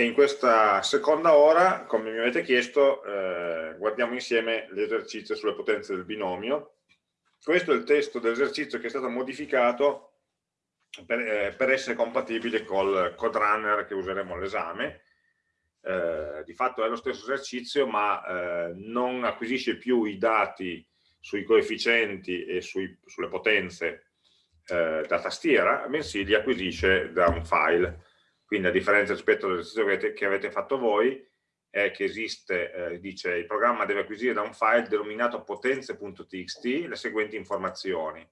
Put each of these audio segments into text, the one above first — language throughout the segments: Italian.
e in questa seconda ora, come mi avete chiesto, eh, guardiamo insieme l'esercizio sulle potenze del binomio. Questo è il testo dell'esercizio che è stato modificato per, eh, per essere compatibile col code runner che useremo all'esame. Eh, di fatto è lo stesso esercizio, ma eh, non acquisisce più i dati sui coefficienti e sui, sulle potenze eh, da tastiera, bensì li acquisisce da un file quindi a differenza rispetto all'esercizio che, avete fatto voi, è che esiste, eh, dice, il programma deve acquisire da un file denominato potenze.txt le seguenti informazioni.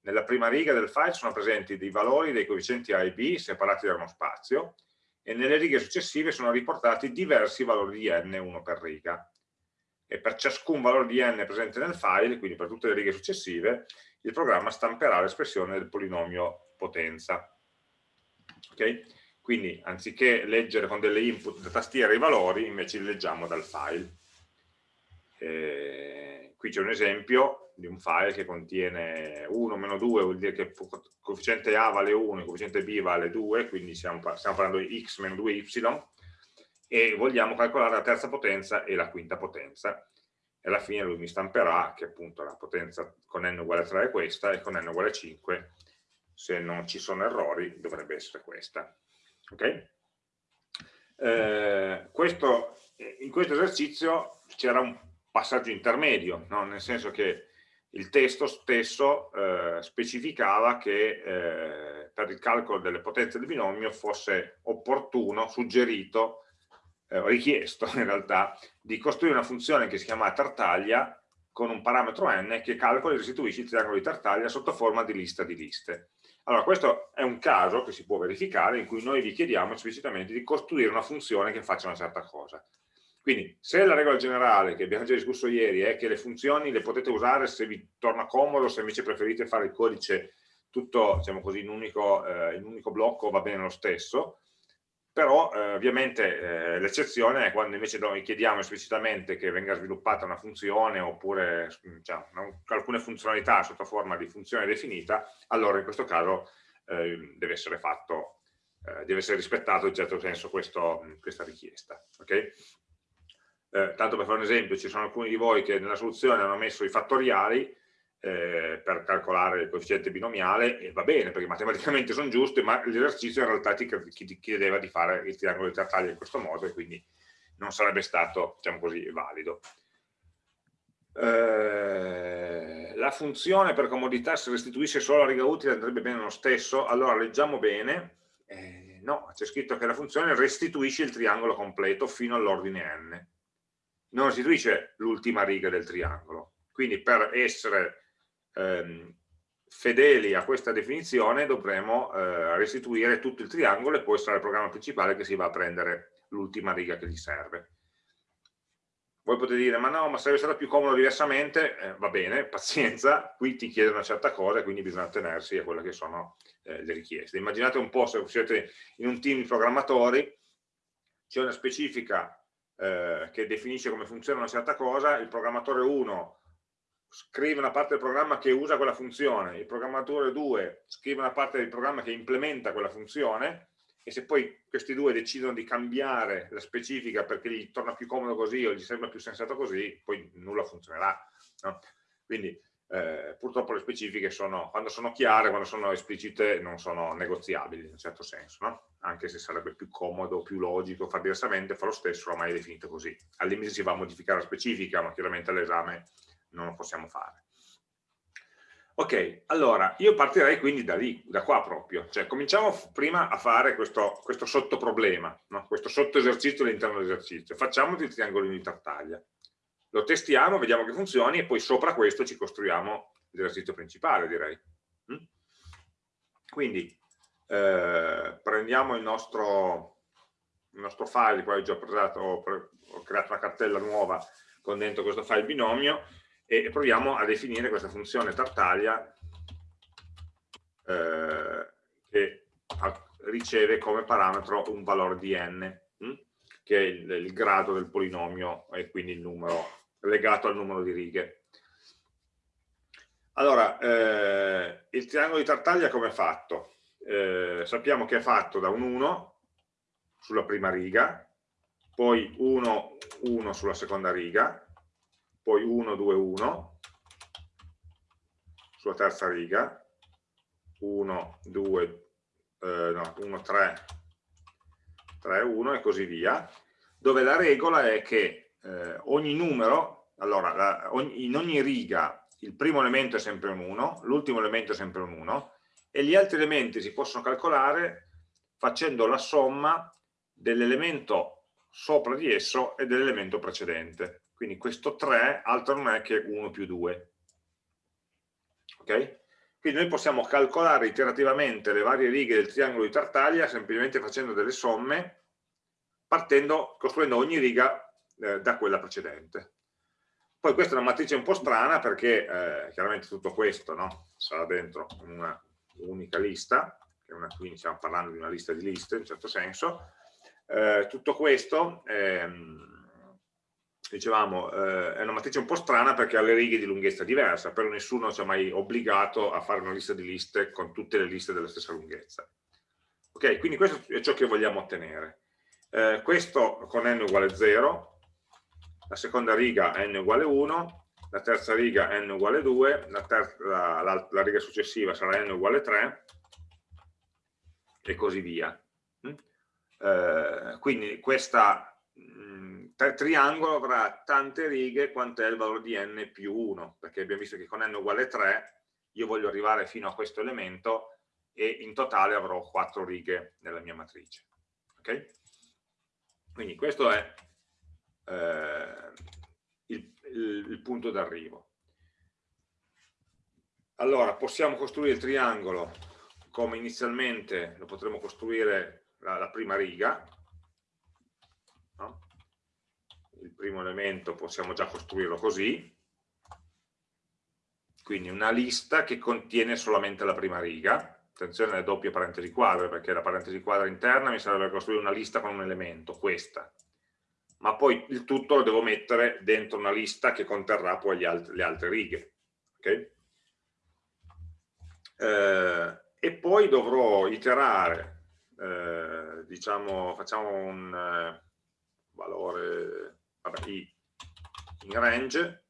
Nella prima riga del file sono presenti dei valori dei coefficienti A e B separati da uno spazio e nelle righe successive sono riportati diversi valori di n, uno per riga. E per ciascun valore di n presente nel file, quindi per tutte le righe successive, il programma stamperà l'espressione del polinomio potenza. Okay? Quindi anziché leggere con delle input da tastiera i valori, invece li leggiamo dal file. Eh, qui c'è un esempio di un file che contiene 1 meno 2, vuol dire che il coefficiente A vale 1, il coefficiente B vale 2, quindi stiamo, stiamo parlando di x meno 2y, e vogliamo calcolare la terza potenza e la quinta potenza. E alla fine lui mi stamperà che appunto la potenza con n uguale 3 è questa e con n uguale 5, se non ci sono errori, dovrebbe essere questa. Okay? Eh, questo, in questo esercizio c'era un passaggio intermedio, no? nel senso che il testo stesso eh, specificava che eh, per il calcolo delle potenze del binomio fosse opportuno, suggerito, eh, richiesto in realtà, di costruire una funzione che si chiama tartaglia con un parametro n che calcola e restituisce il triangolo di tartaglia sotto forma di lista di liste. Allora, questo è un caso che si può verificare in cui noi vi chiediamo esplicitamente di costruire una funzione che faccia una certa cosa. Quindi, se la regola generale che abbiamo già discusso ieri è che le funzioni le potete usare se vi torna comodo, se invece preferite fare il codice tutto diciamo così, in, un unico, eh, unico blocco va bene lo stesso, però eh, ovviamente eh, l'eccezione è quando invece noi chiediamo esplicitamente che venga sviluppata una funzione oppure cioè, alcune funzionalità sotto forma di funzione definita, allora in questo caso eh, deve essere fatto, eh, deve essere rispettato in certo senso questo, questa richiesta. Okay? Eh, tanto per fare un esempio, ci sono alcuni di voi che nella soluzione hanno messo i fattoriali, eh, per calcolare il coefficiente binomiale e va bene perché matematicamente sono giusti ma l'esercizio in realtà ti, chiedeva di fare il triangolo di tartaglia in questo modo e quindi non sarebbe stato diciamo così valido. Eh, la funzione per comodità se restituisce solo la riga utile andrebbe bene lo stesso? Allora leggiamo bene. Eh, no, c'è scritto che la funzione restituisce il triangolo completo fino all'ordine n. Non restituisce l'ultima riga del triangolo. Quindi per essere ehm, fedeli a questa definizione dovremo eh, restituire tutto il triangolo e poi sarà il programma principale che si va a prendere l'ultima riga che gli serve. Voi potete dire, ma no, ma sarebbe stato più comodo diversamente, eh, va bene, pazienza, qui ti chiedono una certa cosa e quindi bisogna tenersi a quelle che sono eh, le richieste. Immaginate un po' se siete in un team di programmatori, c'è una specifica eh, che definisce come funziona una certa cosa, il programmatore 1 scrive una parte del programma che usa quella funzione, il programmatore 2 scrive una parte del programma che implementa quella funzione e se poi questi due decidono di cambiare la specifica perché gli torna più comodo così o gli sembra più sensato così, poi nulla funzionerà. No? Quindi eh, purtroppo le specifiche sono, quando sono chiare, quando sono esplicite, non sono negoziabili in un certo senso, no? anche se sarebbe più comodo, più logico fare diversamente, fa lo stesso, ormai è definito così. Al limite si va a modificare la specifica, ma chiaramente all'esame non lo possiamo fare. Ok, allora io partirei quindi da lì, da qua proprio, cioè cominciamo prima a fare questo, questo sottoproblema, no? questo sottoesercizio all'interno dell'esercizio, facciamo il triangolino di tartaglia, lo testiamo, vediamo che funzioni e poi sopra questo ci costruiamo l'esercizio principale direi. Mm? Quindi eh, prendiamo il nostro, il nostro file, poi ho già presentato, ho, ho creato una cartella nuova con dentro questo file binomio e proviamo a definire questa funzione tartaglia eh, che riceve come parametro un valore di n, hm? che è il, il, grado del polinomio e quindi il numero legato al numero di righe. Allora, eh, il triangolo di tartaglia come è fatto? Eh, sappiamo che è fatto da un 1, sulla prima riga, poi 1, 1 sulla seconda riga, poi 1, 2, 1 sulla terza riga, 1, 2, eh, no, 1, 3, 3, 1 e così via, dove la regola è che eh, ogni numero, allora la, ogni, in ogni riga il primo elemento è sempre un 1, l'ultimo elemento è sempre un 1 e gli altri elementi si possono calcolare facendo la somma dell'elemento sopra di esso e dell'elemento precedente. Quindi questo 3 altro non è che 1 più 2. Ok? Quindi noi possiamo calcolare iterativamente le varie righe del triangolo di Tartaglia semplicemente facendo delle somme, partendo, costruendo ogni riga eh, da quella precedente. Poi questa è una matrice un po' strana perché eh, chiaramente tutto questo no? sarà dentro una unica lista, una, quindi stiamo parlando di una lista di liste in un certo senso, eh, tutto questo ehm, dicevamo, eh, è una matrice un po' strana perché ha le righe di lunghezza diversa, però nessuno ci ha mai obbligato a fare una lista di liste con tutte le liste della stessa lunghezza. Ok, quindi questo è ciò che vogliamo ottenere. Eh, questo con n uguale 0, la seconda riga n uguale 1, la terza riga n uguale 2, la, la, la, la riga successiva sarà n uguale 3 e così via. Mm? Eh, quindi questo mm, triangolo avrà tante righe quanto è il valore di n più 1, perché abbiamo visto che con n uguale 3 io voglio arrivare fino a questo elemento e in totale avrò 4 righe nella mia matrice. Okay? Quindi questo è eh, il, il, il punto d'arrivo. Allora, possiamo costruire il triangolo come inizialmente lo potremmo costruire la, la prima riga, no? il primo elemento possiamo già costruirlo così, quindi una lista che contiene solamente la prima riga, attenzione alle doppie parentesi quadre, perché la parentesi quadra interna mi serve per costruire una lista con un elemento, questa, ma poi il tutto lo devo mettere dentro una lista che conterrà poi alt le altre righe. Okay? Eh, e poi dovrò iterare, eh, diciamo, facciamo un eh, valore vabbè, i in range,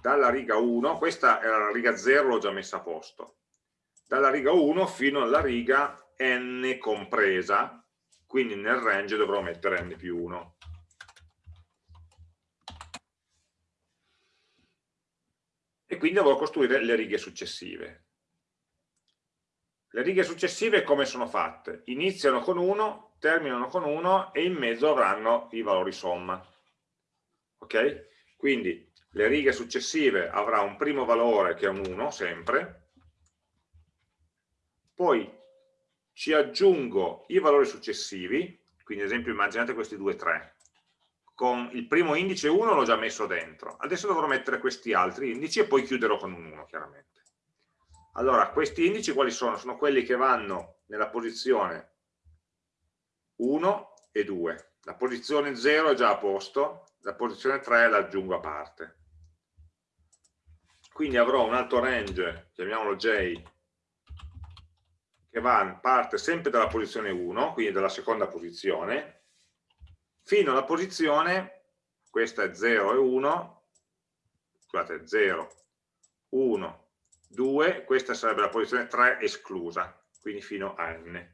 dalla riga 1, questa era la riga 0, l'ho già messa a posto, dalla riga 1 fino alla riga n compresa, quindi nel range dovrò mettere n più 1. E quindi dovrò costruire le righe successive. Le righe successive come sono fatte? Iniziano con 1, terminano con 1 e in mezzo avranno i valori somma. Ok? Quindi le righe successive avrà un primo valore che è un 1 sempre, poi ci aggiungo i valori successivi, quindi ad esempio immaginate questi due 3, con il primo indice 1 l'ho già messo dentro, adesso dovrò mettere questi altri indici e poi chiuderò con un 1 chiaramente. Allora, questi indici quali sono? Sono quelli che vanno nella posizione 1 e 2. La posizione 0 è già a posto, la posizione 3 la aggiungo a parte. Quindi avrò un alto range, chiamiamolo J, che va, parte sempre dalla posizione 1, quindi dalla seconda posizione, fino alla posizione, questa è 0 e 1, scusate, 0, 1, 2, questa sarebbe la posizione 3 esclusa, quindi fino a n.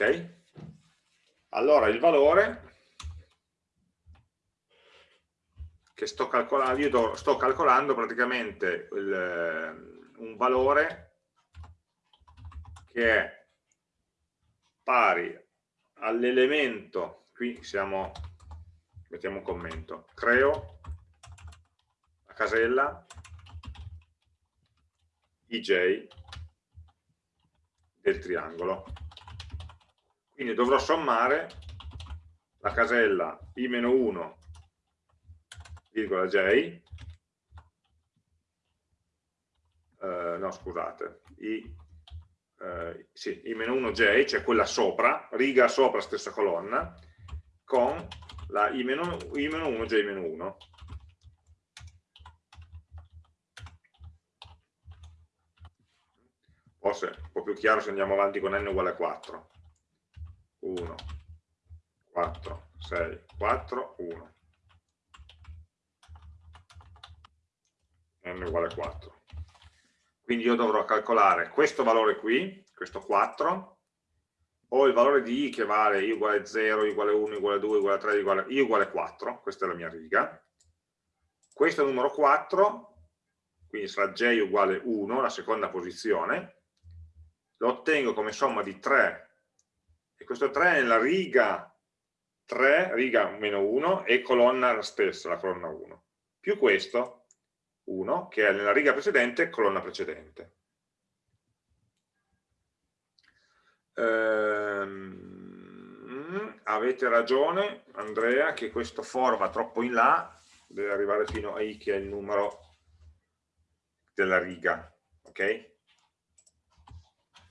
Ok? Allora il valore che sto calcolando, io sto calcolando praticamente il, eh, un valore che è pari all'elemento, qui siamo mettiamo un commento, creo la casella ij del triangolo. Quindi dovrò sommare la casella i-1, virgola j, eh, no scusate, i, eh, sì, i-1j, cioè quella sopra, riga sopra stessa colonna, con la i-1, j-1. forse un po' più chiaro se andiamo avanti con n uguale a 4. 1, 4, 6, 4, 1. n uguale a 4. Quindi io dovrò calcolare questo valore qui, questo 4, o il valore di i che vale i uguale 0, i uguale 1, i uguale 2, i uguale 3, i uguale, i uguale 4, questa è la mia riga. Questo numero 4, quindi sarà j uguale 1, la seconda posizione, lo ottengo come somma di 3, e questo 3 è nella riga 3, riga meno 1, e colonna la stessa, la colonna 1, più questo, 1, che è nella riga precedente, colonna precedente. Ehm, avete ragione, Andrea, che questo for va troppo in là, deve arrivare fino a i che è il numero della riga, ok?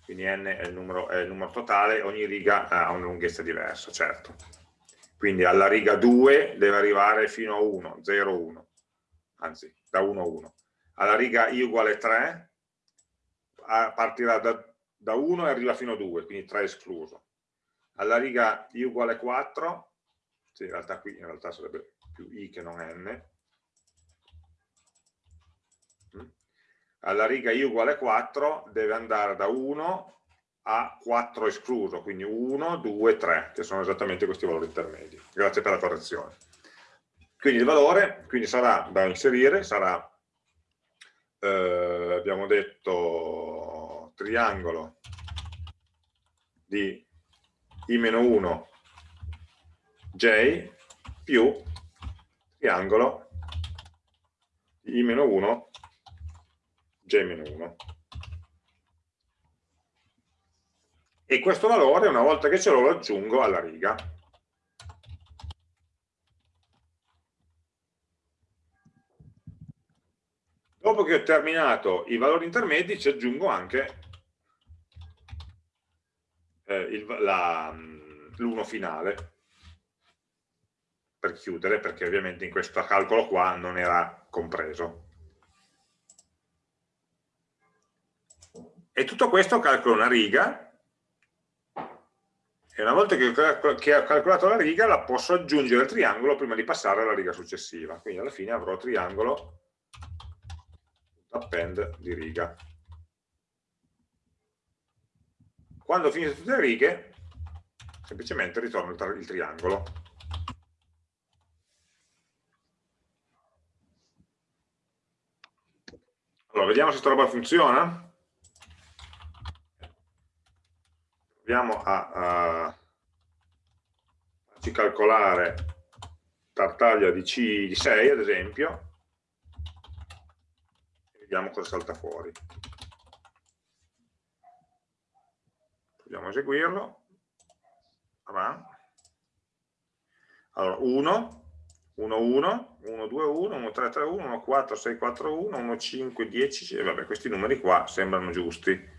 Quindi n è il, numero, è il numero totale, ogni riga ha una lunghezza diversa, certo. Quindi alla riga 2 deve arrivare fino a 1, 0, 1, anzi da 1 a 1. Alla riga i uguale 3 partirà da da 1 e arriva fino a 2, quindi 3 escluso. Alla riga i uguale 4, sì, in realtà qui in realtà sarebbe più i che non n, alla riga i uguale 4 deve andare da 1 a 4 escluso, quindi 1, 2, 3, che sono esattamente questi valori intermedi. Grazie per la correzione. Quindi il valore quindi sarà da inserire, sarà, eh, abbiamo detto, triangolo di i-1 j più triangolo di i-1 j-1 e questo valore una volta che ce l'ho lo aggiungo alla riga. Dopo che ho terminato i valori intermedi ci aggiungo anche eh, l'uno finale. Per chiudere, perché ovviamente in questo calcolo qua non era compreso. E tutto questo calcolo una riga, e una volta che ho calcolato la riga la posso aggiungere al triangolo prima di passare alla riga successiva. Quindi alla fine avrò triangolo append di riga. Quando ho finito tutte le righe, semplicemente ritorno il, triangolo. Allora, vediamo se questa roba funziona. Proviamo a, a farci calcolare tartaglia di C6, ad esempio, e vediamo cosa salta fuori. Proviamo a eseguirlo. Allora, 1, 1, 1, 1, 2, 1, 1, 3, 3, 1, 1, 4, 6, 4, 1, 1, 5, 10, e vabbè, questi numeri qua sembrano giusti.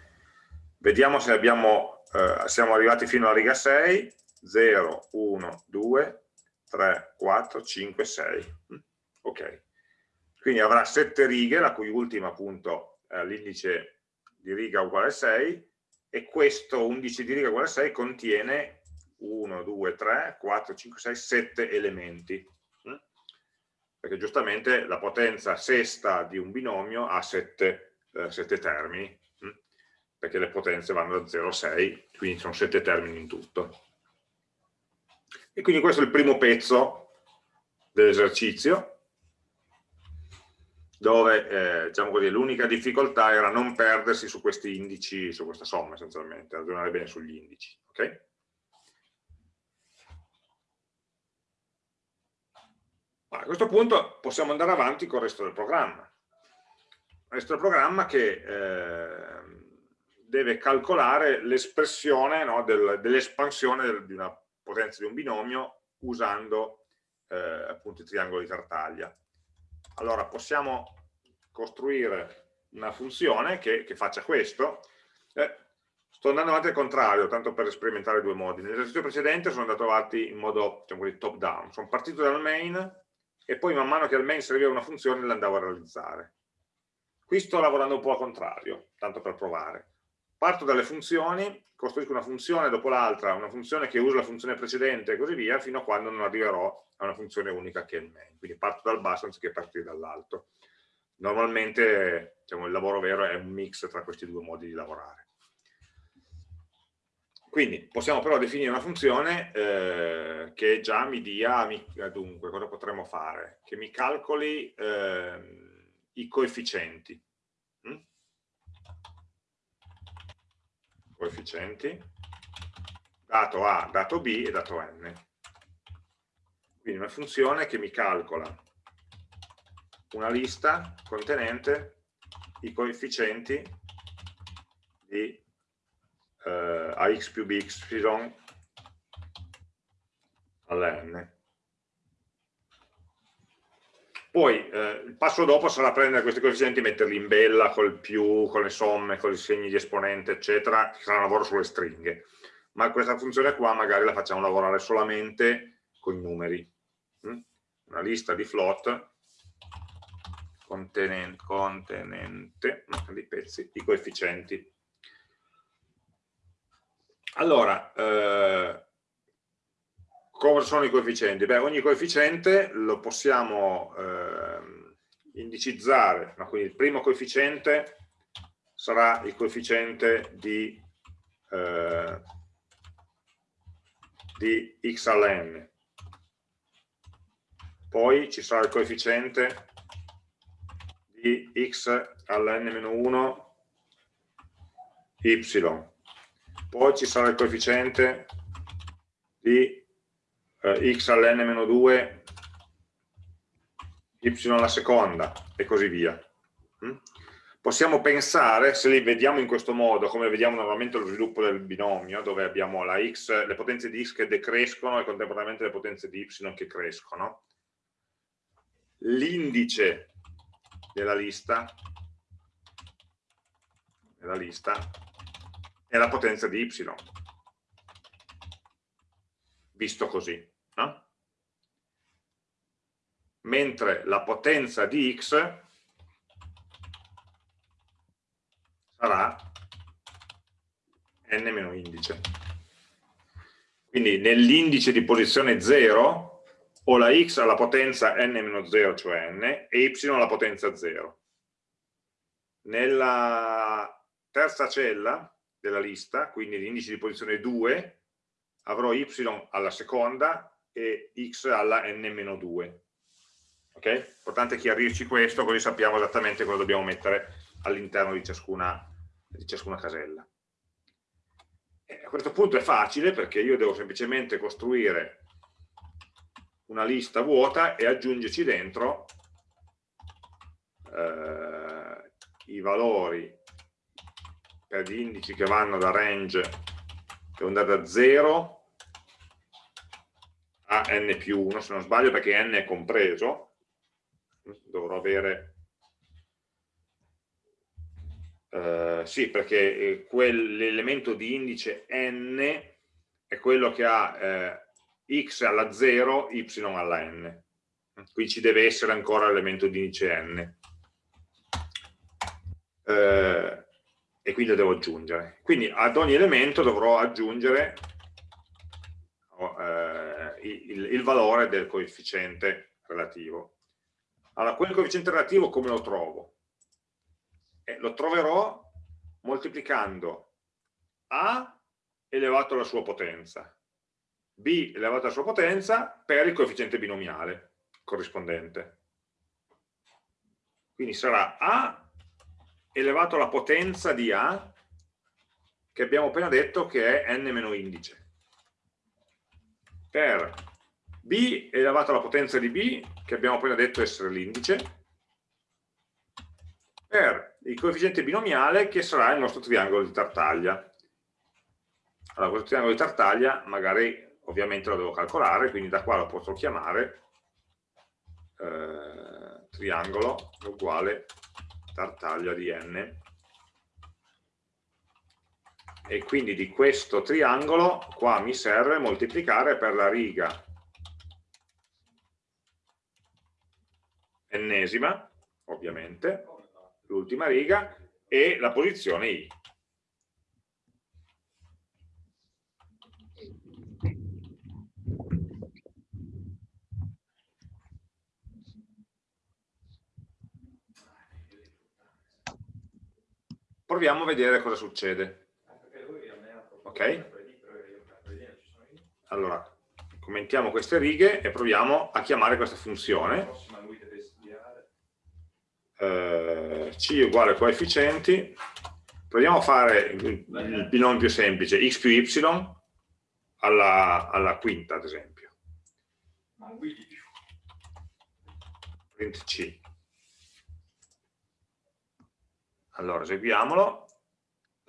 Vediamo se abbiamo, eh, siamo arrivati fino alla riga 6, 0, 1, 2, 3, 4, 5, 6. Ok. Quindi avrà 7 righe, la cui ultima appunto è l'indice di riga uguale a 6, e questo 11 di riga uguale a 6 contiene 1, 2, 3, 4, 5, 6, 7 elementi mm? perché giustamente la potenza sesta di un binomio ha 7, eh, 7 termini? Perché le potenze vanno da 0 a 6 quindi sono 7 termini in tutto e quindi questo è il primo pezzo dell'esercizio dove eh, diciamo l'unica difficoltà era non perdersi su questi indici, su questa somma essenzialmente, ragionare bene sugli indici. Okay? A questo punto possiamo andare avanti con il resto del programma. Il resto del programma che eh, deve calcolare l'espressione no, del, dell'espansione di una potenza di un binomio usando eh, appunto i triangoli di Tartaglia allora possiamo costruire una funzione che, che faccia questo. Eh, sto andando avanti al contrario, tanto per sperimentare due modi. Nell'esercizio precedente sono andato avanti in modo diciamo top down, sono partito dal main e poi man mano che al main serviva una funzione l'andavo a realizzare. Qui sto lavorando un po' al contrario, tanto per provare. Parto dalle funzioni, costruisco una funzione dopo l'altra, una funzione che usa la funzione precedente e così via, fino a quando non arriverò a una funzione unica che è il main. Quindi parto dal basso anziché partire dall'alto. Normalmente diciamo, il lavoro vero è un mix tra questi due modi di lavorare. Quindi possiamo però definire una funzione eh, che già mi dia, mi, dunque, cosa potremmo fare? Che mi calcoli eh, i coefficienti. Mm? Coefficienti, dato A, dato B e dato N. Quindi una funzione che mi calcola una lista contenente i coefficienti di eh, ax più bx alla n. Poi eh, il passo dopo sarà prendere questi coefficienti e metterli in bella col più, con le somme, con i segni di esponente, eccetera, che sarà un lavoro sulle stringhe. Ma questa funzione qua magari la facciamo lavorare solamente con i numeri. Mm? Una lista di float contenente, contenente di pezzi, i coefficienti. Allora, eh, cosa sono i coefficienti? Beh, ogni coefficiente lo possiamo eh, indicizzare, no? quindi il primo coefficiente sarà il coefficiente di, eh, di x alla n, poi ci sarà il coefficiente di x alla n-1 y, poi ci sarà il coefficiente di eh, x all'n-2 y alla seconda e così via. Mm? Possiamo pensare, se li vediamo in questo modo, come vediamo normalmente lo sviluppo del binomio, dove abbiamo x, le potenze di x che decrescono e contemporaneamente le potenze di y che crescono, l'indice della lista, della lista è la potenza di y, visto così. No? Mentre la potenza di x sarà n indice. Quindi nell'indice di posizione 0 ho la x alla potenza n-0, cioè n, e y alla potenza 0. Nella terza cella della lista, quindi l'indice di posizione 2, avrò y alla seconda e x alla n-2. Ok? Importante chiarirci questo, così sappiamo esattamente cosa dobbiamo mettere all'interno di ciascuna, di ciascuna casella. E a questo punto è facile perché io devo semplicemente costruire una lista vuota e aggiungerci dentro eh, i valori per gli indici che vanno da range devo andare da 0 a n più 1 se non sbaglio perché n è compreso dovrò avere eh, sì perché eh, l'elemento di indice n è quello che ha eh, x alla 0, y alla n. Qui ci deve essere ancora l'elemento di indice n. Eh, e quindi lo devo aggiungere. Quindi ad ogni elemento dovrò aggiungere eh, il, il, valore del coefficiente relativo. Allora, quel coefficiente relativo come lo trovo? Eh, lo troverò moltiplicando A elevato alla sua potenza b elevato alla sua potenza per il coefficiente binomiale corrispondente. Quindi sarà a elevato alla potenza di a, che abbiamo appena detto che è n meno indice, per b elevato alla potenza di b, che abbiamo appena detto essere l'indice, per il coefficiente binomiale che sarà il nostro triangolo di Tartaglia. Allora, questo triangolo di Tartaglia magari ovviamente lo devo calcolare, quindi da qua lo posso chiamare eh, triangolo uguale tartaglia di n e quindi di questo triangolo qua mi serve moltiplicare per la riga ennesima, ovviamente, l'ultima riga, e la posizione I. Proviamo a vedere cosa succede. Ok? Allora, commentiamo queste righe e proviamo a chiamare questa funzione. Eh, C uguale coefficienti. Proviamo a fare il, binomio più semplice, x più y alla, alla quinta, ad esempio. Print C. Allora, eseguiamolo.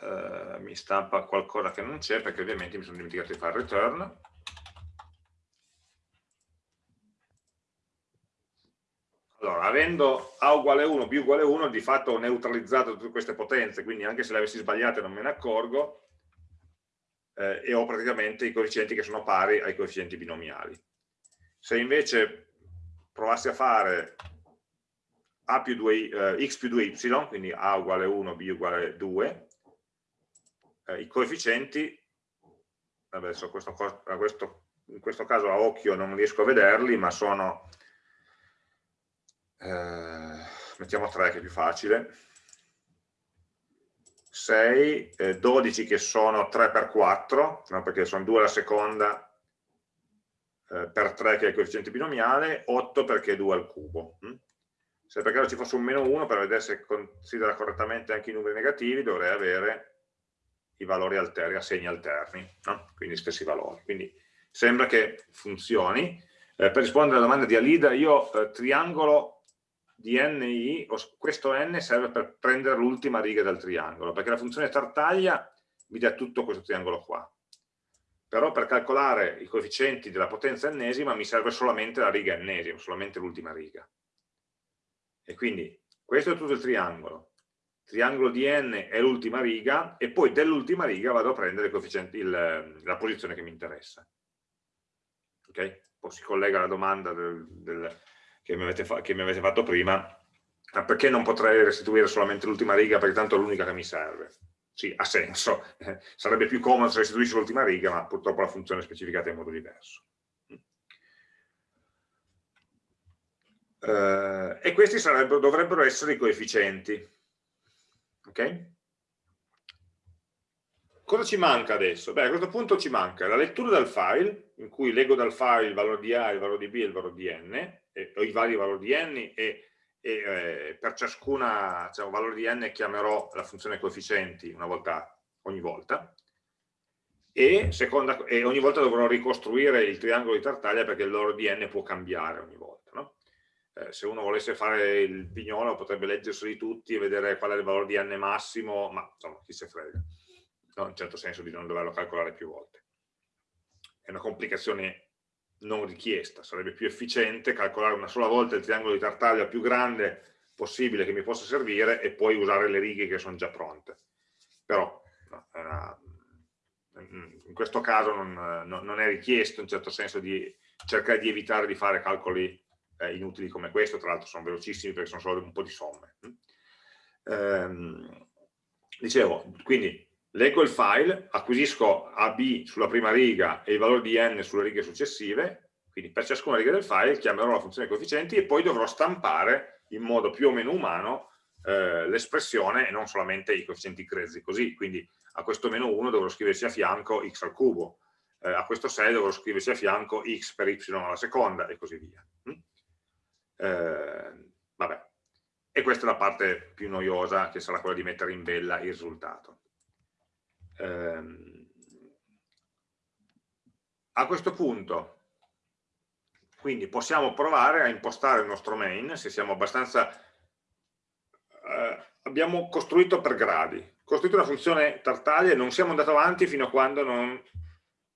Uh, mi stampa qualcosa che non c'è perché ovviamente mi sono dimenticato di fare return. Allora, avendo A uguale 1, B uguale 1, di fatto ho neutralizzato tutte queste potenze, quindi anche se le avessi sbagliate non me ne accorgo, eh, e ho praticamente i coefficienti che sono pari ai coefficienti binomiali. Se invece provassi a fare a più 2, eh, x più 2y, quindi a uguale 1, b uguale 2, eh, i coefficienti, adesso questo, questo, in questo caso a occhio non riesco a vederli, ma sono, eh, mettiamo 3 che è più facile, 6, eh, 12 che sono 3 per 4, no, perché sono 2 alla seconda, eh, per 3 che è il coefficiente binomiale, 8 perché è 2 al cubo. Hm? Se per caso ci fosse un meno 1, per vedere se considera correttamente anche i numeri negativi, dovrei avere i valori alterni, a segni alterni, no? quindi stessi valori. Quindi sembra che funzioni. Eh, per rispondere alla domanda di Alida, io eh, triangolo di NI, questo n serve per prendere l'ultima riga del triangolo, perché la funzione tartaglia mi dà tutto questo triangolo qua. Però per calcolare i coefficienti della potenza ennesima mi serve solamente la riga ennesima, solamente l'ultima riga. E quindi questo è tutto il triangolo. Triangolo di n è l'ultima riga e poi dell'ultima riga vado a prendere il, la posizione che mi interessa. Ok? Poi si collega alla domanda del, del, che, mi che, mi avete fatto prima, ma perché non potrei restituire solamente l'ultima riga perché tanto è l'unica che mi serve? Sì, ha senso, sarebbe più comodo se restituisci l'ultima riga, ma purtroppo la funzione è specificata in modo diverso. eh, e questi dovrebbero essere i coefficienti. Ok? Cosa ci manca adesso? Beh, a questo punto ci manca la lettura del file, in cui leggo dal file il valore di A, il valore di B e il valore di N, o i vari valori di N, e, e eh, per ciascuna diciamo, valore di N chiamerò la funzione coefficienti una volta, ogni volta, e, seconda, e ogni volta dovrò ricostruire il triangolo di Tartaglia perché il valore di N può cambiare ogni volta eh, se uno volesse fare il pignolo potrebbe leggerseli tutti e vedere qual è il valore di n massimo, ma insomma chi se frega, no, in un certo senso di non doverlo calcolare più volte. È una complicazione non richiesta, sarebbe più efficiente calcolare una sola volta il triangolo di Tartaglia più grande possibile che mi possa servire e poi usare le righe che sono già pronte. Però no, una, in questo caso non, non, è richiesto in certo senso di cercare di evitare di fare calcoli eh, inutili come questo, tra l'altro sono velocissimi perché sono solo un po' di somme. Ehm, dicevo, quindi leggo il file, acquisisco AB sulla prima riga e il valore di n sulle righe successive, quindi per ciascuna riga del file chiamerò la funzione coefficienti e poi dovrò stampare in modo più o meno umano eh, l'espressione e non solamente i coefficienti grezzi così, quindi a questo meno 1 dovrò scriverci a fianco x al cubo, eh, a questo 6 dovrò scriverci a fianco x per y alla seconda e così via. Eh, vabbè. E questa è la parte più noiosa, che sarà quella di mettere in bella il risultato. Eh, a questo punto, quindi possiamo provare a impostare il nostro main, se siamo abbastanza... Eh, abbiamo costruito per gradi, costruito una funzione tartaglia e non siamo andati avanti fino a quando non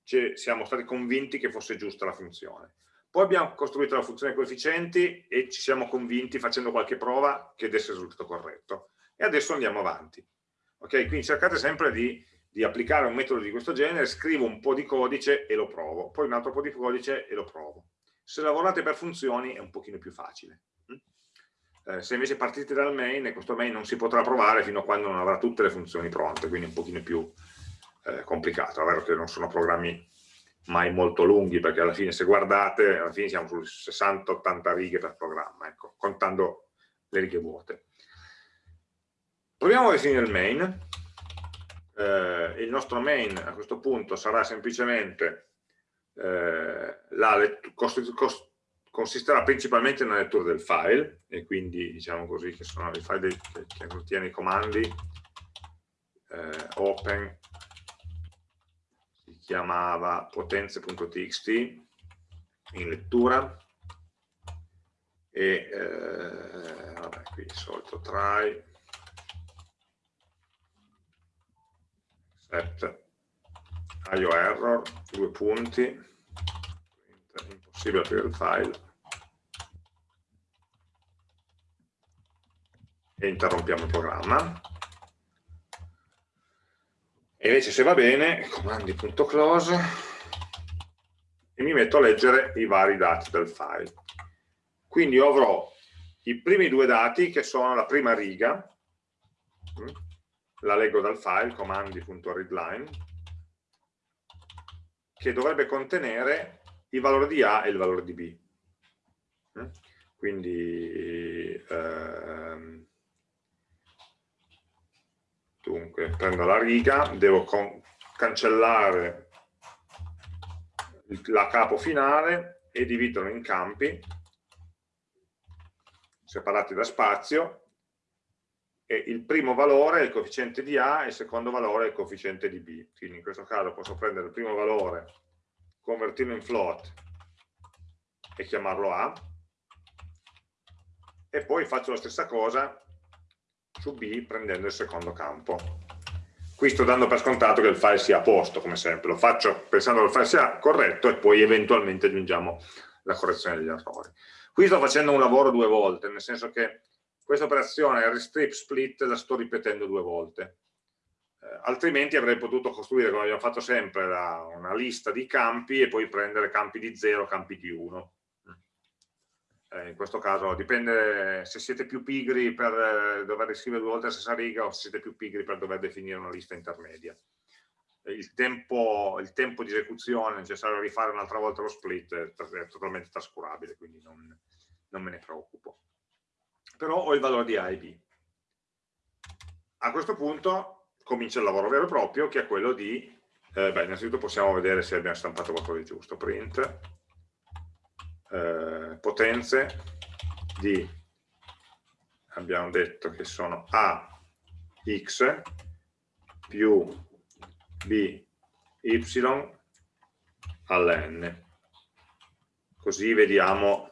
siamo stati convinti che fosse giusta la funzione. Poi abbiamo costruito la funzione coefficienti e ci siamo convinti facendo qualche prova che desse il risultato corretto. E adesso andiamo avanti. Ok? Quindi cercate sempre di, di, applicare un metodo di questo genere, scrivo un po' di codice e lo provo, poi un altro po' di codice e lo provo. Se lavorate per funzioni è un pochino più facile. Mm? Eh, se invece partite dal main, questo main non si potrà provare fino a quando non avrà tutte le funzioni pronte, quindi è un pochino più eh, complicato, è vero che non sono programmi mai molto lunghi, perché alla fine se guardate, alla fine siamo sulle 60-80 righe per programma, ecco, contando le righe vuote. Proviamo a definire il main. Eh, il nostro main a questo punto sarà semplicemente eh, la consisterà principalmente nella lettura del file e quindi diciamo così che sono i file che, che contiene i comandi eh, open chiamava potenze.txt in lettura e eh, vabbè, qui il solito try. Set. Io error due punti. Impossibile aprire il file. E interrompiamo il programma e invece se va bene comandi.close e mi metto a leggere i vari dati del file quindi avrò i primi due dati che sono la prima riga, mm, la leggo dal file, comandi.readline, che dovrebbe contenere il valore di A e il valore di B. Mm. Quindi, ehm, dunque, prendo la riga, devo cancellare la capo finale e dividerlo in campi separati da spazio e il primo valore è il coefficiente di A e il secondo valore è il coefficiente di B. Quindi in questo caso posso prendere il primo valore, convertirlo in float e chiamarlo A e poi faccio la stessa cosa su B prendendo il secondo campo. Qui sto dando per scontato che il file sia a posto, come sempre. Lo faccio pensando che il file sia corretto e poi eventualmente aggiungiamo la correzione degli errori. Qui sto facendo un lavoro due volte, nel senso che questa operazione restrip split la sto ripetendo due volte. Eh, altrimenti avrei potuto costruire, come abbiamo fatto sempre, la, una lista di campi e poi prendere campi di 0, campi di 1. Eh, in questo caso dipende se siete più pigri per eh, dover riscrivere due volte la stessa riga o se siete più pigri per dover definire una lista intermedia il tempo, il tempo, di esecuzione necessario a rifare un'altra volta lo split è, è totalmente trascurabile, quindi non, non, me ne preoccupo. Però ho il valore di A e B. A questo punto comincia il lavoro vero e proprio, che è quello di, eh, beh, innanzitutto possiamo vedere se abbiamo stampato qualcosa di giusto, print, eh, potenze di, abbiamo detto che sono A, X più b y all'n. Così vediamo,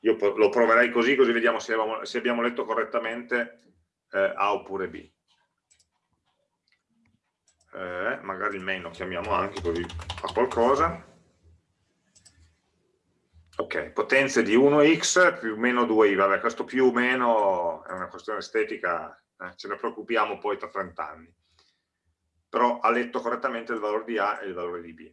io lo proverei così, così vediamo se abbiamo, se abbiamo letto correttamente eh, A oppure B. Eh, magari il main lo chiamiamo anche così fa qualcosa. Ok, potenze di 1x più meno 2i, vabbè questo più o meno è una questione estetica, eh, ce ne preoccupiamo poi tra 30 anni però ha letto correttamente il valore di A e il valore di B.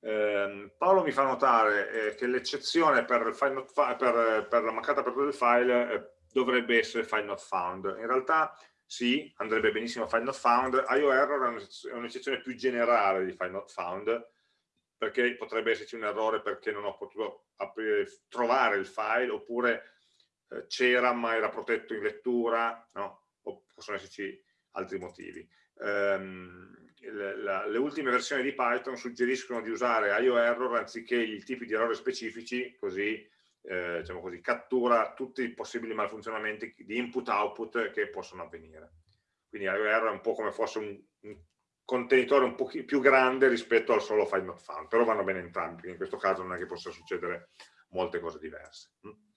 Eh, Paolo mi fa notare eh, che l'eccezione per, per, per, la mancata apertura del file eh, dovrebbe essere file not found. In realtà sì, andrebbe benissimo file not found, IO error è un'eccezione più generale di file not found, perché potrebbe esserci un errore perché non ho potuto aprire, trovare il file, oppure eh, c'era ma era protetto in lettura, no? o possono esserci altri motivi ehm, le, le, ultime versioni di Python suggeriscono di usare IO error anziché i tipi di errori specifici, così, eh, diciamo così cattura tutti i possibili malfunzionamenti di input-output che possono avvenire. Quindi IO error è un po' come fosse un, un contenitore un po' più grande rispetto al solo file not found, però vanno bene entrambi, in questo caso non è che possa succedere molte cose diverse. Mm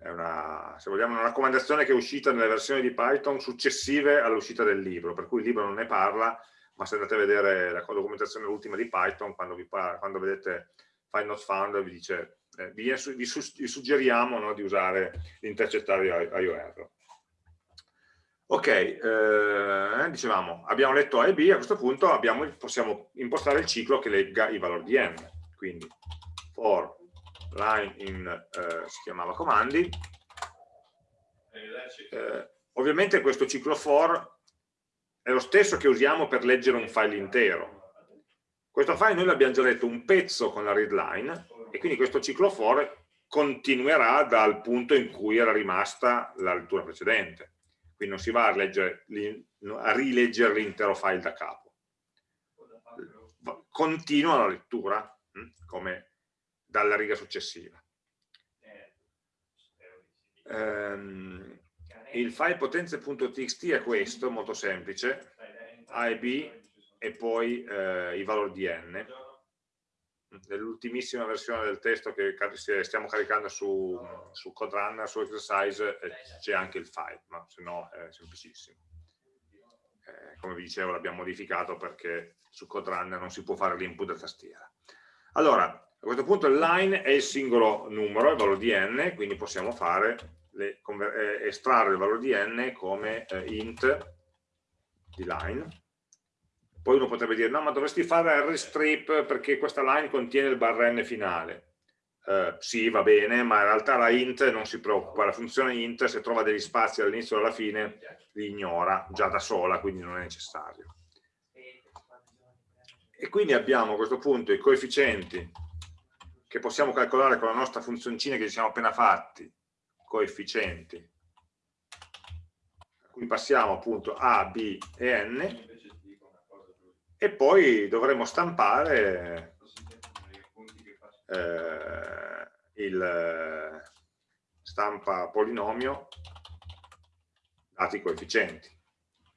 è una, se vogliamo, una raccomandazione che è uscita nelle versioni di Python successive all'uscita del libro, per cui il libro non ne parla, ma se andate a vedere la documentazione ultima di Python, quando, vi parla, quando vedete find not found, vi dice, eh, vi, vi, suggeriamo no, di usare l'intercettare IOR. Ok, eh, dicevamo, abbiamo letto A e B, a questo punto abbiamo, possiamo impostare il ciclo che legga i valori di n, quindi for line in, eh, si chiamava comandi. Eh, ovviamente questo ciclo for è lo stesso che usiamo per leggere un file intero. Questo file noi l'abbiamo già letto un pezzo con la readline e quindi questo ciclo for continuerà dal punto in cui era rimasta la lettura precedente. Quindi non si va a, a rileggere l'intero file da capo. Continua la lettura, hm, come dalla riga successiva. Um, il file potenze.txt è questo, molto semplice, A e B e poi eh, i valori di n. Nell'ultimissima versione del testo che stiamo caricando su, su CodeRunner, su Exercise, eh, c'è anche il file, ma se no è semplicissimo. Eh, come vi dicevo l'abbiamo modificato perché su CodeRunner non si può fare l'input da tastiera. Allora, a questo punto il line è il singolo numero, il valore di n, quindi possiamo le, eh, estrarre il valore di n come eh, int di line. Poi uno potrebbe dire, no, ma dovresti fare rstrip perché questa line contiene il barra n finale. Uh, sì, va bene, ma in realtà la int non si preoccupa, la funzione int se trova degli spazi all'inizio e alla fine li ignora già da sola, quindi non è necessario. E quindi abbiamo a questo punto i coefficienti che possiamo calcolare con la nostra funzioncina che ci siamo appena fatti, coefficienti a cui passiamo appunto A, B e N e poi dovremo stampare eh, il stampa polinomio dati coefficienti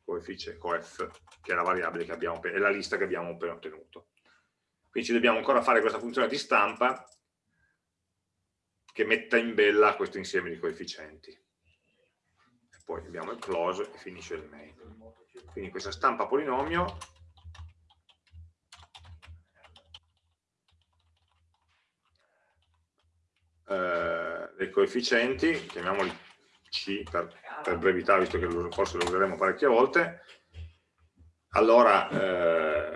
coefficie coef che è la variabile che abbiamo è la lista che abbiamo appena ottenuto quindi ci dobbiamo ancora fare questa funzione di stampa che metta in bella questo insieme di coefficienti. E poi abbiamo il close e finisce il main. Quindi questa stampa polinomio eh, dei coefficienti, chiamiamoli C per, per, brevità, visto che forse lo useremo parecchie volte, allora eh,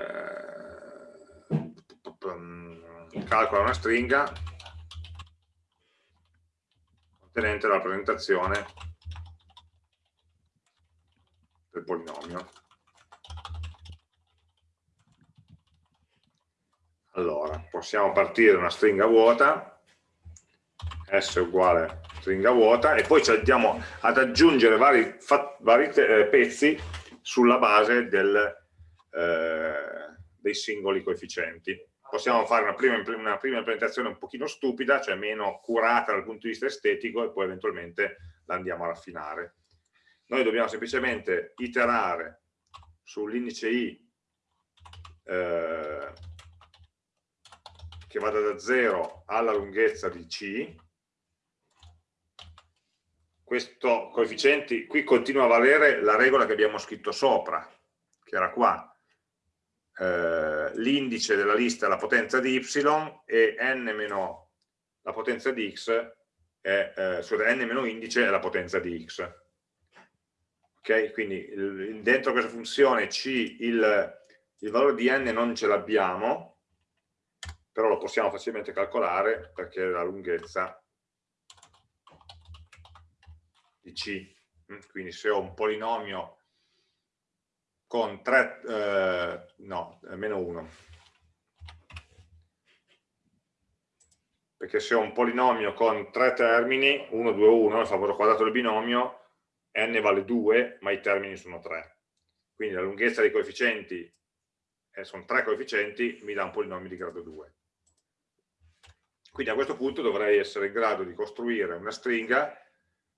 calcola una stringa contenente la rappresentazione del polinomio. Allora, possiamo partire da una stringa vuota, s uguale stringa vuota, e poi ci andiamo ad aggiungere vari, vari eh, pezzi sulla base del, eh, dei singoli coefficienti possiamo fare una prima, una prima, implementazione un pochino stupida, cioè meno curata dal punto di vista estetico e poi eventualmente la andiamo a raffinare. Noi dobbiamo semplicemente iterare sull'indice i eh, che vada da 0 alla lunghezza di c. Questo coefficiente qui continua a valere la regola che abbiamo scritto sopra, che era qua, eh, l'indice della lista è la potenza di y e n meno la potenza di x è, eh, scusate, n meno indice è la potenza di x. Ok? Quindi il, dentro questa funzione c il, il valore di n non ce l'abbiamo, però lo possiamo facilmente calcolare perché la lunghezza di c. Quindi se ho un polinomio con 3, eh, no, meno 1. Perché se ho un polinomio con tre termini, 1, 2, 1, il favore quadrato del binomio, n vale 2, ma i termini sono 3. Quindi la lunghezza dei coefficienti, eh, sono tre coefficienti, mi dà un polinomio di grado 2. Quindi a questo punto dovrei essere in grado di costruire una stringa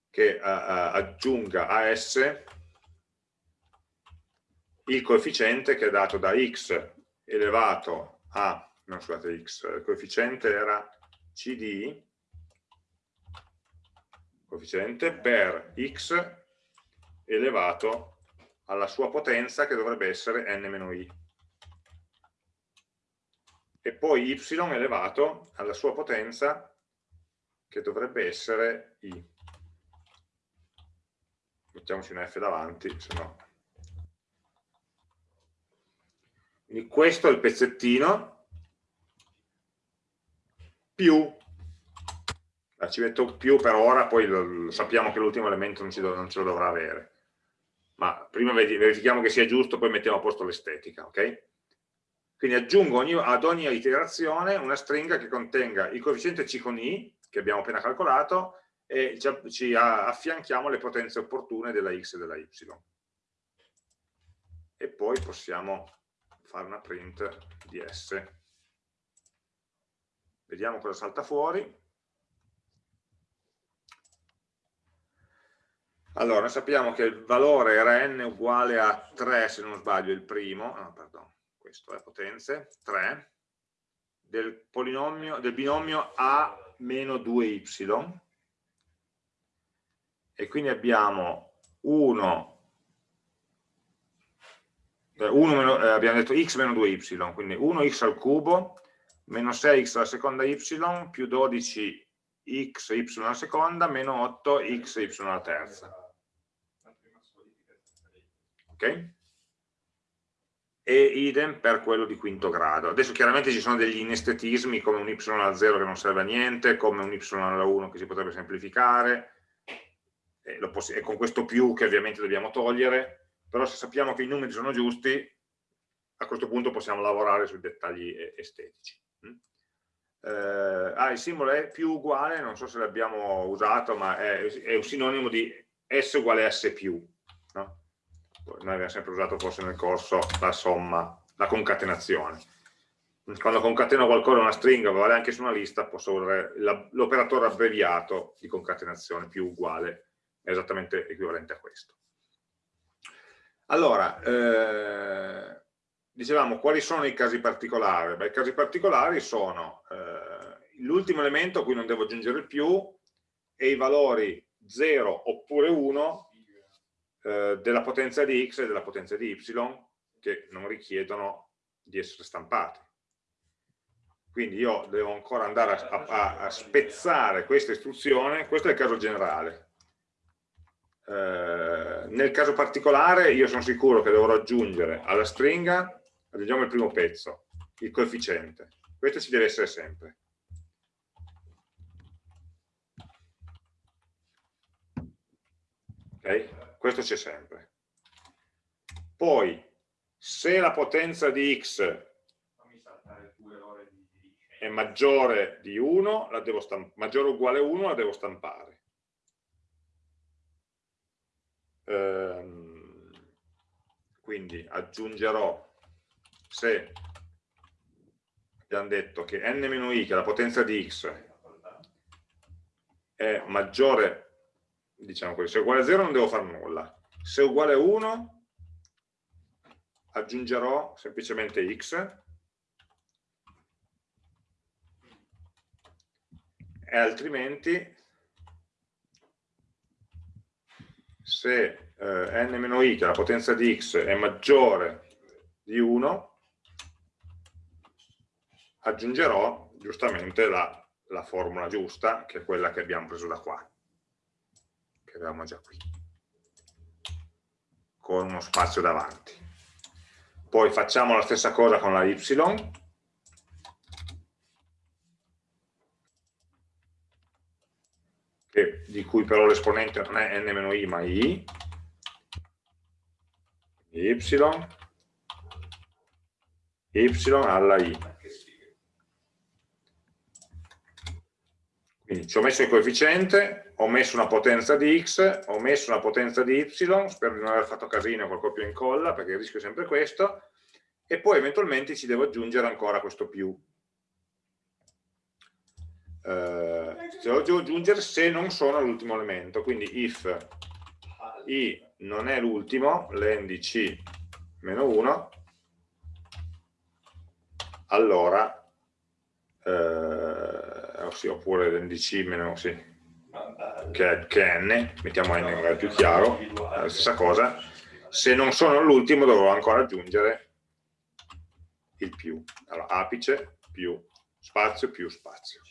che uh, uh, aggiunga a S il coefficiente che è dato da x elevato a, no scusate x, il coefficiente era cd, coefficiente per x elevato alla sua potenza che dovrebbe essere n-i e poi y elevato alla sua potenza che dovrebbe essere i mettiamoci un f davanti se no Quindi questo è il pezzettino più, ci metto più per ora, poi lo, lo sappiamo che l'ultimo elemento non, do, non, ce lo dovrà avere. Ma prima verifichiamo che sia giusto, poi mettiamo a posto l'estetica, ok? Quindi aggiungo ogni, ad ogni iterazione una stringa che contenga il coefficiente C con I, che abbiamo appena calcolato, e ci, affianchiamo le potenze opportune della x e della y. E poi possiamo fare una print di S. Vediamo cosa salta fuori. Allora, noi sappiamo che il valore era n uguale a 3, se non sbaglio, il primo, no, pardon, questo è potenze, 3, del, del binomio A meno 2y, e quindi abbiamo 1, 1 meno, eh, abbiamo detto x meno 2y, quindi 1x al cubo, meno 6x alla seconda y, più 12 x y alla seconda, meno 8 x y alla terza ok? E idem per quello di quinto grado. Adesso chiaramente ci sono degli inestetismi come un y alla 0 che non serve a niente, come un y alla 1 che si potrebbe semplificare, e, e con questo più che ovviamente dobbiamo togliere, però se sappiamo che i numeri sono giusti, a questo punto possiamo lavorare sui dettagli estetici. Mm? Eh, ah, il simbolo è più uguale, non so se l'abbiamo usato, ma è, è, un sinonimo di S uguale S più. No? noi abbiamo sempre usato forse nel corso la somma, la concatenazione. Quando concateno qualcosa una stringa, vale anche su una lista, posso usare l'operatore abbreviato di concatenazione più uguale, è esattamente equivalente a questo. Allora, eh, dicevamo quali sono i casi particolari? Beh, I casi particolari sono eh, l'ultimo elemento a cui non devo aggiungere il più e i valori 0 oppure 1 eh, della potenza di x e della potenza di y che non richiedono di essere stampati. Quindi io devo ancora andare a, a, a spezzare questa istruzione, questo è il caso generale. Eh, nel caso particolare io sono sicuro che dovrò aggiungere alla stringa, aggiungiamo il primo pezzo, il coefficiente. Questo ci deve essere sempre. Ok? questo c'è sempre. Poi, se la potenza di x è maggiore di 1, la devo maggiore o uguale a 1, la devo stampare. Ehm, quindi aggiungerò, se abbiamo detto che n-i, che è la potenza di x, è maggiore diciamo così, se è uguale a 0 non devo fare nulla, se è uguale a 1 aggiungerò semplicemente x. E altrimenti se eh, n-i, che è la potenza di x, è maggiore di 1, aggiungerò giustamente la, la formula giusta, che è quella che abbiamo preso da qua che avevamo già qui, con uno spazio davanti. Poi facciamo la stessa cosa con la y, che, di cui però l'esponente non è n-i ma i, y, y alla i. Quindi ci ho messo il coefficiente, ho messo una potenza di x, ho messo una potenza di y, spero di non aver fatto casino col copia e incolla, perché il rischio è sempre questo, e poi eventualmente ci devo aggiungere ancora questo più. Eh, devo aggiungere se non sono all'ultimo elemento, quindi if i non è l'ultimo, c meno 1, allora, eh, oppure len di c meno, sì, che che è n, mettiamo n magari più chiaro, la stessa cosa, se non sono l'ultimo dovrò ancora aggiungere il più, allora apice più spazio più spazio.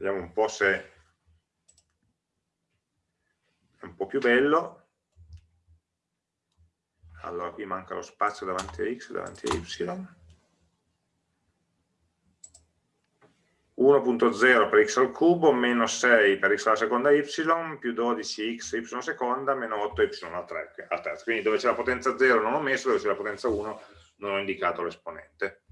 Vediamo un po' se è un po' più bello. Allora qui manca lo spazio davanti a x, davanti a y. 1.0 per x al cubo, meno 6 per x alla seconda y, più 12x y seconda, meno 8y alla terza. Quindi dove c'è la potenza 0 non ho messo, dove c'è la potenza 1 non ho indicato l'esponente.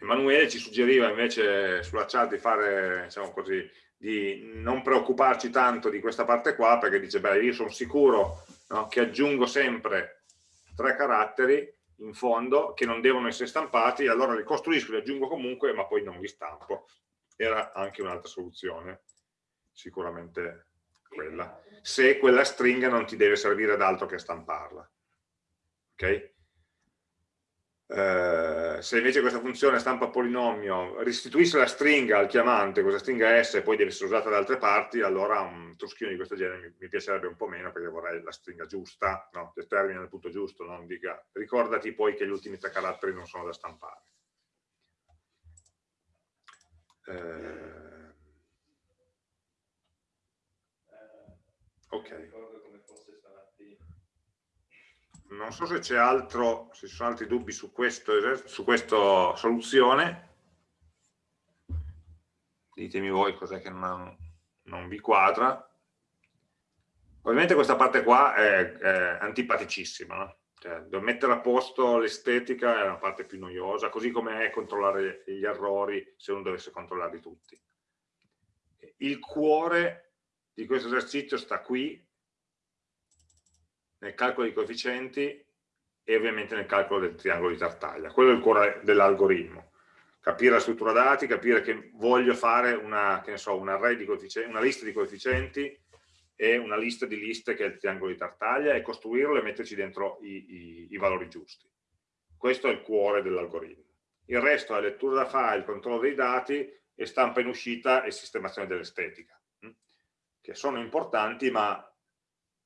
Emanuele ci suggeriva invece sulla chat di fare, diciamo così, di non preoccuparci tanto di questa parte qua, perché dice, beh, io sono sicuro no, che aggiungo sempre tre caratteri in fondo che non devono essere stampati, allora li costruisco, li aggiungo comunque, ma poi non li stampo. Era anche un'altra soluzione, sicuramente quella. Se quella stringa non ti deve servire ad altro che stamparla. Ok? Eh, se invece questa funzione stampa polinomio restituisce la stringa al chiamante, questa stringa S poi deve essere usata da altre parti, allora un truschino di questo genere mi, mi piacerebbe un po' meno perché vorrei la stringa giusta, no? che termina nel punto giusto, non dica ricordati poi che gli ultimi tre caratteri non sono da stampare. Eh, ok non so se c'è altro, se ci sono altri dubbi su, questo, su questa soluzione. Ditemi voi cos'è che non, non, vi quadra. Ovviamente questa parte qua è, è antipaticissima, no? cioè, mettere a posto l'estetica è la parte più noiosa, così come è controllare gli errori se uno dovesse controllarli tutti. Il cuore di questo esercizio sta qui, nel calcolo dei coefficienti e ovviamente nel calcolo del triangolo di Tartaglia. Quello è il cuore dell'algoritmo. Capire la struttura dati, capire che voglio fare una, che so, una, una lista di coefficienti e una lista di liste che è il triangolo di Tartaglia e costruirlo e metterci dentro i, i, i valori giusti. Questo è il cuore dell'algoritmo. Il resto è lettura da file, controllo dei dati e stampa in uscita e sistemazione dell'estetica, hm? che sono importanti ma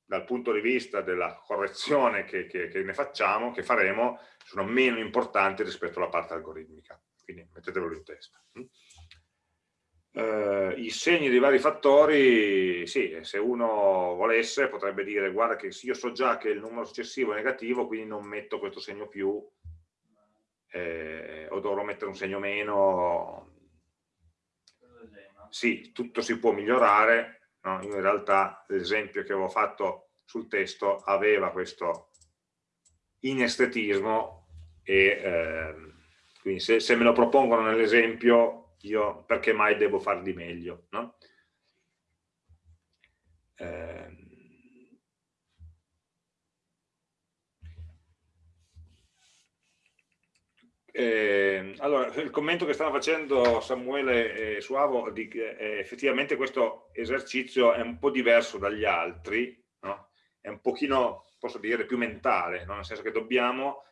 dal punto di vista della correzione che, che, che, ne facciamo, che faremo, sono meno importanti rispetto alla parte algoritmica. Quindi mettetevelo in testa. Uh, I segni dei vari fattori, sì, se uno volesse potrebbe dire guarda che io so già che il numero successivo è negativo, quindi non metto questo segno più, eh, o dovrò mettere un segno meno. Sì, tutto si può migliorare, no? in realtà l'esempio che avevo fatto sul testo aveva questo inestetismo e eh, quindi se, se, me lo propongono nell'esempio io perché mai devo far di meglio no? eh, Eh, allora, il commento che stanno facendo Samuele e Suavo, di, eh, effettivamente questo esercizio è un po' diverso dagli altri, no? è un pochino, posso dire, più mentale, no? nel senso che dobbiamo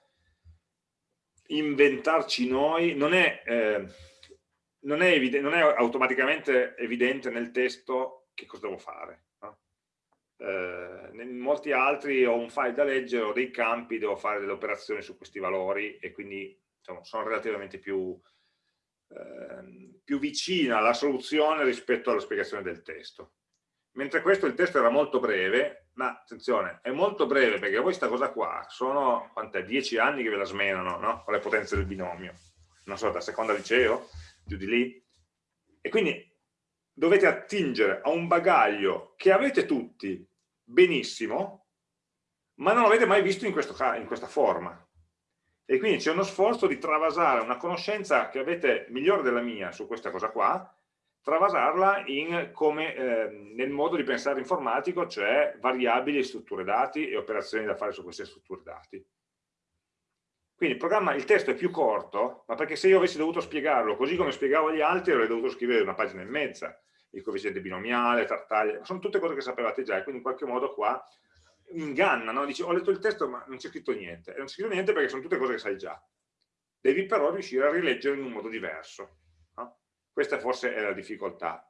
inventarci noi, non è, eh, non è, non è automaticamente evidente nel testo che cosa devo fare. No? Eh, in molti altri ho un file da leggere, ho dei campi, devo fare delle operazioni su questi valori e quindi diciamo, sono relativamente più, eh, più vicina alla soluzione rispetto alla spiegazione del testo. Mentre questo il testo era molto breve, ma attenzione, è molto breve perché voi sta cosa qua sono, quant'è, dieci anni che ve la smenano, no? Con le potenze del binomio, non so, da seconda liceo, giù di lì. E quindi dovete attingere a un bagaglio che avete tutti benissimo, ma non l'avete mai visto in, questo, in questa forma e quindi c'è uno sforzo di travasare una conoscenza che avete migliore della mia su questa cosa qua, travasarla come, eh, nel modo di pensare informatico, cioè variabili, strutture dati e operazioni da fare su queste strutture dati. Quindi il, programma, il testo è più corto, ma perché se io avessi dovuto spiegarlo così come spiegavo agli altri avrei dovuto scrivere una pagina e mezza, il coefficiente binomiale, tartaglia, sono tutte cose che sapevate già e quindi in qualche modo qua inganna, no? dici ho letto il testo ma non c'è scritto niente, e non c'è scritto niente perché sono tutte cose che sai già. Devi però riuscire a rileggere in un modo diverso. No? Questa forse è la difficoltà.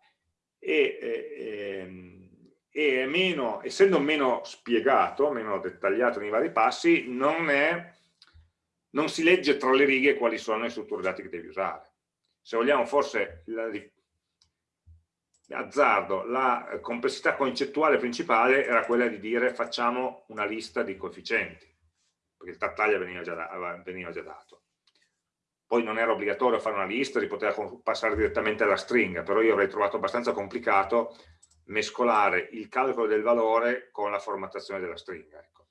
E, e, e meno, essendo meno spiegato, meno dettagliato nei vari passi, non, è, non si legge tra le righe quali sono le strutture dati che devi usare. Se vogliamo forse la, azzardo, la complessità concettuale principale era quella di dire facciamo una lista di coefficienti, perché il tattaglia veniva già, da, veniva già dato. Poi non era obbligatorio fare una lista, si poteva passare direttamente alla stringa, però io avrei trovato abbastanza complicato mescolare il calcolo del valore con la formattazione della stringa. Ecco.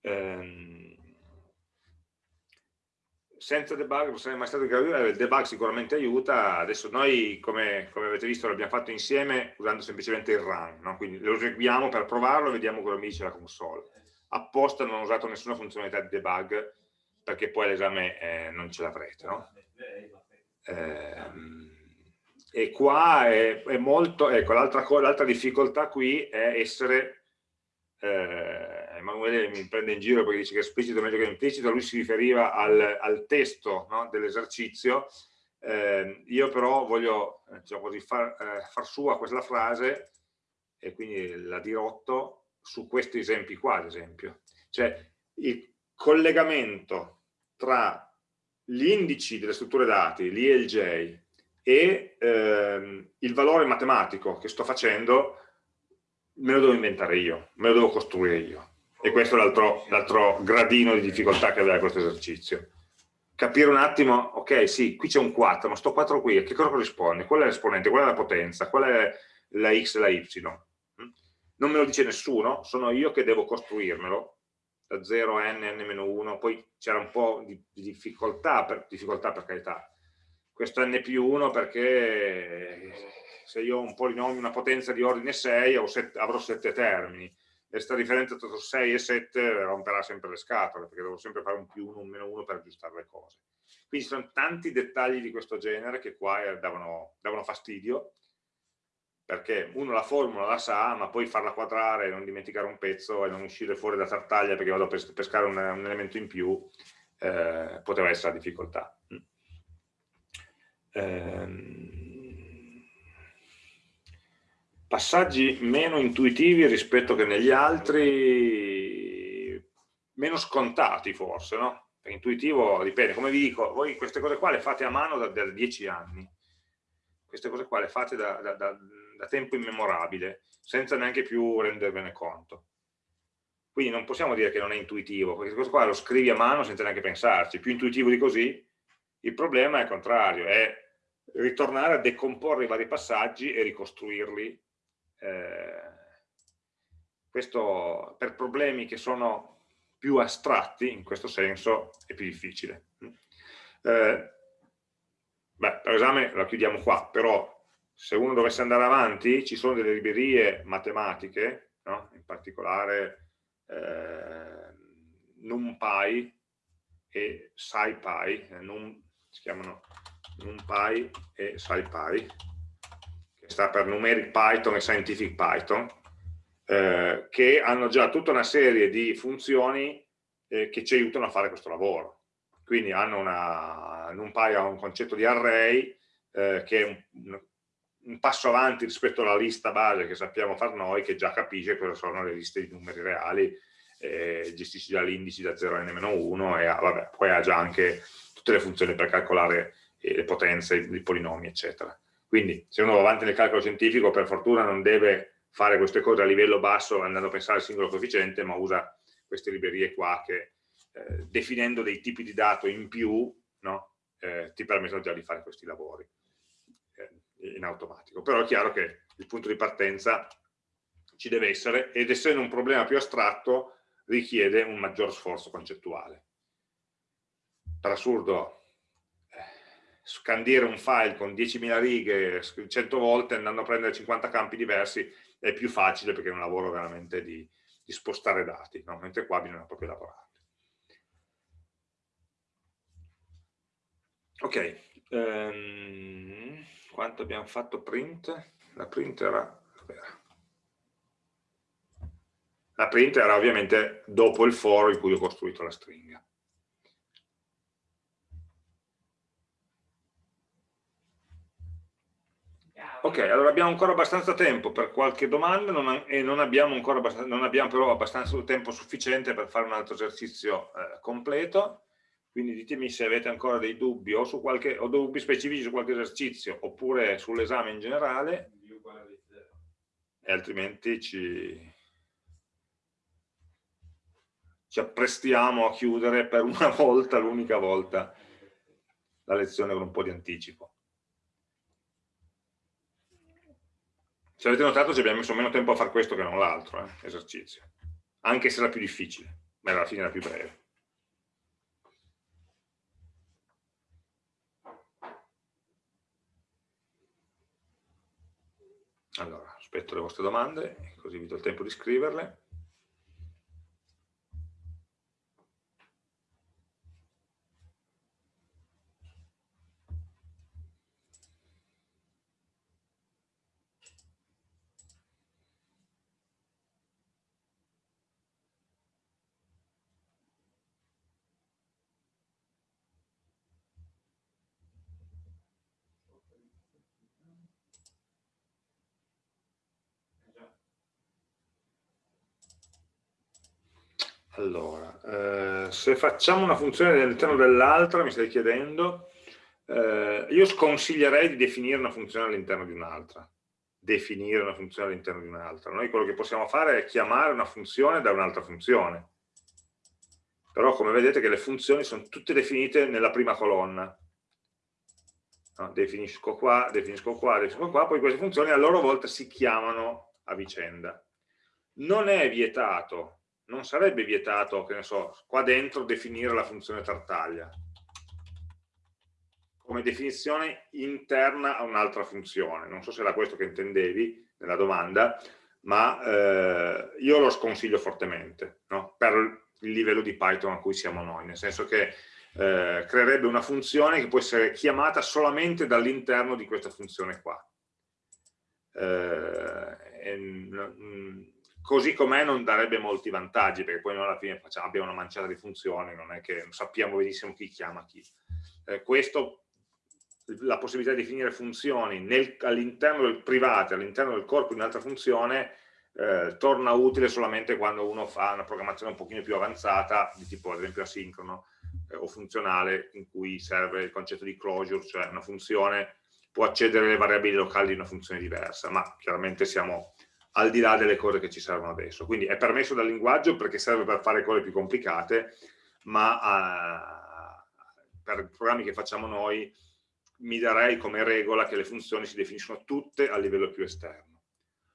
Ehm, senza debug non sarei mai stato in grado di il debug sicuramente aiuta, adesso noi come, come avete visto l'abbiamo fatto insieme usando semplicemente il run, no? quindi lo eseguiamo per provarlo e vediamo cosa mi dice la console. Apposta non ho usato nessuna funzionalità di debug perché poi l'esame eh, non ce l'avrete. No? Eh, e qua è, è molto, ecco l'altra difficoltà qui è essere eh, Emanuele mi prende in giro perché dice che esplicito è meglio che implicito, lui si riferiva al, al testo no, dell'esercizio, eh, io però voglio diciamo così, far, eh, far, sua questa frase e quindi la dirotto su questi esempi qua ad esempio, cioè il collegamento tra gli indici delle strutture dati, l'I e e ehm, il valore matematico che sto facendo me lo devo inventare io, me lo devo costruire io e questo è l'altro gradino di difficoltà che aveva questo esercizio. Capire un attimo, ok, sì, qui c'è un 4, ma sto 4 qui, a che cosa corrisponde? Qual è l'esponente? Qual è la potenza? Qual è la x e la y? Mm? Non me lo dice nessuno, sono io che devo costruirmelo, da 0 a n, n-1, poi c'era un po' di, di difficoltà, per, difficoltà per carità, questo n più 1 perché se io ho un polinomio, una potenza di ordine 6 avrò 7 termini, questa differenza tra 6 e 7 romperà sempre le scatole, perché devo sempre fare un più 1, un meno 1 per aggiustare le cose. Quindi ci sono tanti dettagli di questo genere che qua eh, davano, davano fastidio, perché uno la formula la sa, ma poi farla quadrare, non dimenticare un pezzo e non uscire fuori da tartaglia perché vado a pescare un, un elemento in più, eh, poteva essere la difficoltà. Ehm passaggi meno intuitivi rispetto che negli altri, meno scontati forse, no? Per intuitivo dipende, come vi dico, voi queste cose qua le fate a mano da, da dieci anni, queste cose qua le fate da, da, da, tempo immemorabile, senza neanche più rendervene conto. Quindi non possiamo dire che non è intuitivo, queste cose qua lo scrivi a mano senza neanche pensarci, più intuitivo di così, il problema è il contrario, è ritornare a decomporre i vari passaggi e ricostruirli eh, questo per problemi che sono più astratti, in questo senso, è più difficile. Eh, beh, per esame la chiudiamo qua, però se uno dovesse andare avanti ci sono delle librerie matematiche, no? in particolare eh, NumPy e SciPy, eh, num, si chiamano NumPy e SciPy, sta per Numeric Python e Scientific Python, eh, che hanno già tutta una serie di funzioni eh, che ci aiutano a fare questo lavoro. Quindi hanno una, NumPy ha un concetto di array eh, che è un, un, passo avanti rispetto alla lista base che sappiamo far noi, che già capisce cosa sono le liste di numeri reali, eh, gestisce già l'indice da 0 a n-1 e ha, vabbè, poi ha già anche tutte le funzioni per calcolare eh, le potenze, i polinomi, eccetera. Quindi se uno va avanti nel calcolo scientifico per fortuna non deve fare queste cose a livello basso andando a pensare al singolo coefficiente, ma usa queste librerie qua che eh, definendo dei tipi di dato in più no, eh, ti permettono già di fare questi lavori eh, in automatico. Però è chiaro che il punto di partenza ci deve essere ed essendo un problema più astratto richiede un maggior sforzo concettuale. Per assurdo scandire un file con 10.000 righe 100 volte andando a prendere 50 campi diversi è più facile perché è un lavoro veramente di, di spostare dati, no? mentre qua bisogna proprio lavorare. Ok, um, quanto abbiamo fatto print? La print era... La print era ovviamente dopo il for in cui ho costruito la stringa. Ok, allora abbiamo ancora abbastanza tempo per qualche domanda non, e non abbiamo, ancora non abbiamo però abbastanza tempo sufficiente per fare un altro esercizio eh, completo, quindi ditemi se avete ancora dei dubbi o, su qualche, o dubbi specifici su qualche esercizio oppure sull'esame in generale. E altrimenti ci, ci apprestiamo a chiudere per una volta, l'unica volta, la lezione con un po' di anticipo. se avete notato ci abbiamo messo meno tempo a fare questo che non l'altro eh, esercizio. Anche se era più difficile ma alla fine era più breve. Allora aspetto le vostre domande così vi do il tempo di scriverle. Allora, eh, se facciamo una funzione all'interno dell'altra, mi stai chiedendo, eh, io sconsiglierei di definire una funzione all'interno di un'altra. Definire una funzione all'interno di un'altra. Noi quello che possiamo fare è chiamare una funzione da un'altra funzione. Però come vedete che le funzioni sono tutte definite nella prima colonna. No, definisco qua, definisco qua, definisco qua, poi queste funzioni a loro volta si chiamano a vicenda. Non è vietato non sarebbe vietato, che ne so, qua dentro definire la funzione tartaglia come definizione interna a un'altra funzione. Non so se era questo che intendevi nella domanda, ma eh, io lo sconsiglio fortemente no? per il livello di Python a cui siamo noi, nel senso che eh, creerebbe una funzione che può essere chiamata solamente dall'interno di questa funzione qua. Eh, così com'è non darebbe molti vantaggi, perché poi noi alla fine facciamo, abbiamo una manciata di funzioni, non è che sappiamo benissimo chi chiama chi. Eh, questo, la possibilità di definire funzioni all'interno del privato, all'interno del corpo di un'altra funzione, eh, torna utile solamente quando uno fa una programmazione un pochino più avanzata, di tipo ad esempio asincrono eh, o funzionale, in cui serve il concetto di closure, cioè una funzione può accedere alle variabili locali di una funzione diversa, ma chiaramente siamo al di là delle cose che ci servono adesso. Quindi è permesso dal linguaggio perché serve per fare cose più complicate, ma uh, per i programmi che facciamo noi mi darei come regola che le funzioni si definiscono tutte a livello più esterno.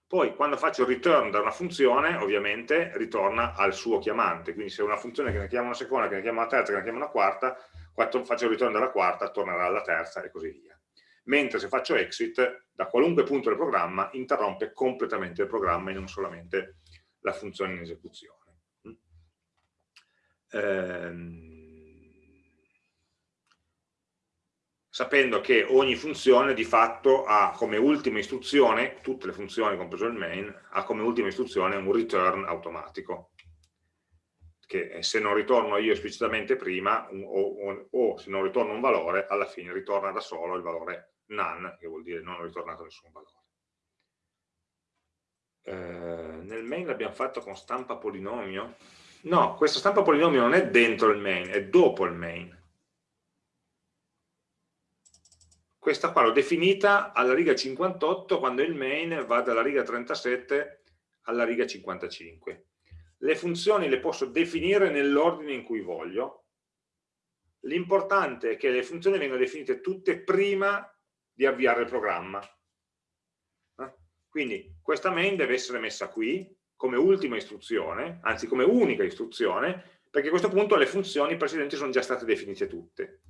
Poi quando faccio il return da una funzione, ovviamente ritorna al suo chiamante, quindi se una funzione che ne chiama una seconda, che ne chiama una terza, che ne chiama una quarta, quando faccio il return dalla quarta tornerà alla terza e così via mentre se faccio exit, da qualunque punto del programma, interrompe completamente il programma e non solamente la funzione in esecuzione. Ehm, sapendo che ogni funzione di fatto ha come ultima istruzione, tutte le funzioni compreso il main, ha come ultima istruzione un return automatico che se non ritorno io esplicitamente prima o, o, o, se non ritorno un valore, alla fine ritorna da solo il valore none, che vuol dire non ho ritornato nessun valore. Eh, nel main l'abbiamo fatto con stampa polinomio? No, questa stampa polinomio non è dentro il main, è dopo il main. Questa qua l'ho definita alla riga 58 quando il main va dalla riga 37 alla riga 55. Le funzioni le posso definire nell'ordine in cui voglio. L'importante è che le funzioni vengano definite tutte prima di avviare il programma. Eh? Quindi questa main deve essere messa qui come ultima istruzione, anzi come unica istruzione, perché a questo punto le funzioni precedenti sono già state definite tutte.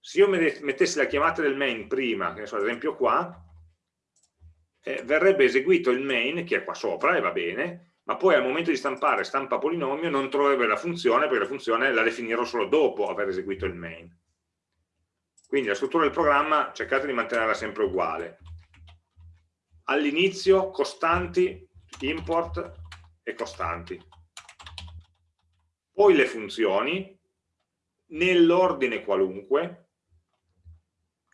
Se io mettessi la chiamata del main prima, che so, ad esempio qua, eh, verrebbe eseguito il main, che è qua sopra, e va bene, ma poi al momento di stampare stampa polinomio non troverebbe la funzione, perché la funzione la definirò solo dopo aver eseguito il main. Quindi la struttura del programma cercate di mantenerla sempre uguale. All'inizio costanti, import e costanti. Poi le funzioni, nell'ordine qualunque,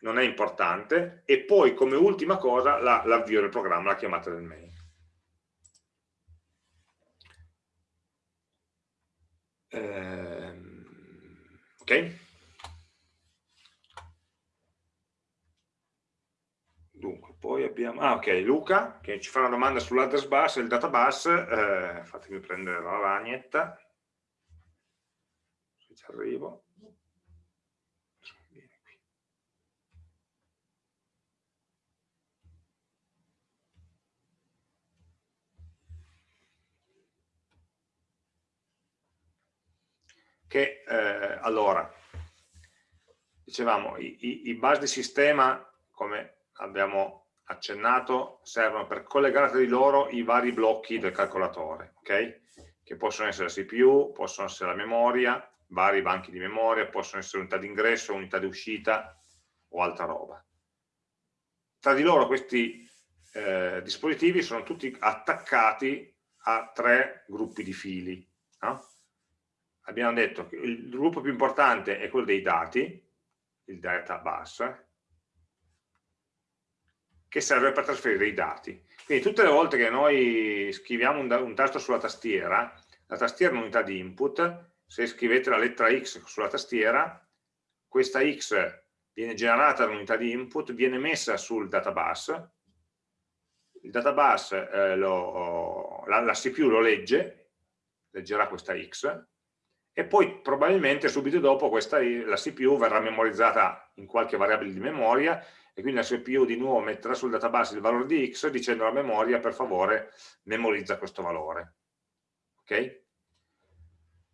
non è importante, e poi come ultima cosa l'avvio la, del programma, la chiamata del main. Ehm, ok? poi abbiamo, ah ok, Luca che ci fa una domanda sull'address bus e il databus, eh, fatemi prendere la lavagnetta, se ci arrivo. Che eh, allora, dicevamo, i, i, i bus di sistema, come abbiamo accennato, servono per collegare tra di loro i vari blocchi del calcolatore, ok? Che possono essere la CPU, possono essere la memoria, vari banchi di memoria, possono essere unità di ingresso, unità di uscita o altra roba. Tra di loro questi eh, dispositivi sono tutti attaccati a tre gruppi di fili. No? Abbiamo detto che il gruppo più importante è quello dei dati, il data bus, che serve per trasferire i dati. Quindi tutte le volte che noi scriviamo un, un tasto sulla tastiera, la tastiera è un'unità di input, se scrivete la lettera X sulla tastiera, questa X viene generata da un'unità di input, viene messa sul databus, il databus, eh, lo, la, la, CPU lo legge, leggerà questa X, e poi probabilmente subito dopo questa, la CPU verrà memorizzata in qualche variabile di memoria e quindi la CPU di nuovo metterà sul database il valore di X dicendo alla memoria per favore memorizza questo valore. Ok?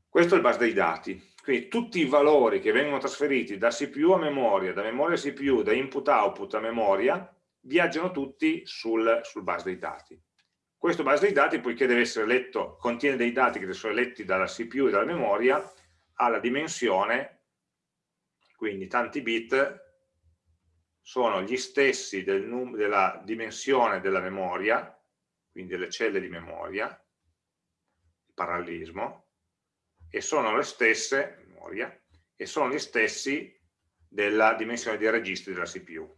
Questo è il bus dei dati, quindi tutti i valori che vengono trasferiti da CPU a memoria, da memoria a CPU, da input-output a memoria, viaggiano tutti sul, sul bus dei dati. Questo bus dei dati, poiché deve essere letto, contiene dei dati che essere letti dalla CPU e dalla memoria, ha la dimensione, quindi tanti bit sono gli stessi del della dimensione della memoria, quindi delle celle di memoria, il parallelismo, e sono le stesse, memoria, e sono gli stessi della dimensione dei registri della CPU.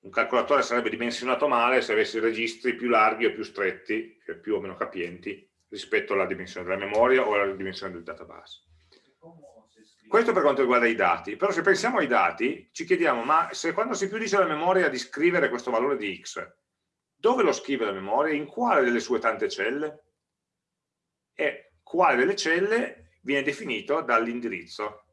Un calcolatore sarebbe dimensionato male se avesse registri più larghi o più stretti, cioè più o meno capienti, rispetto alla dimensione della memoria o alla dimensione del database. Questo per quanto riguarda i dati, però se pensiamo ai dati ci chiediamo, ma se quando CPU dice alla memoria di scrivere questo valore di x, dove lo scrive la memoria? In quale delle sue tante celle? e quale delle celle viene definito dall'indirizzo.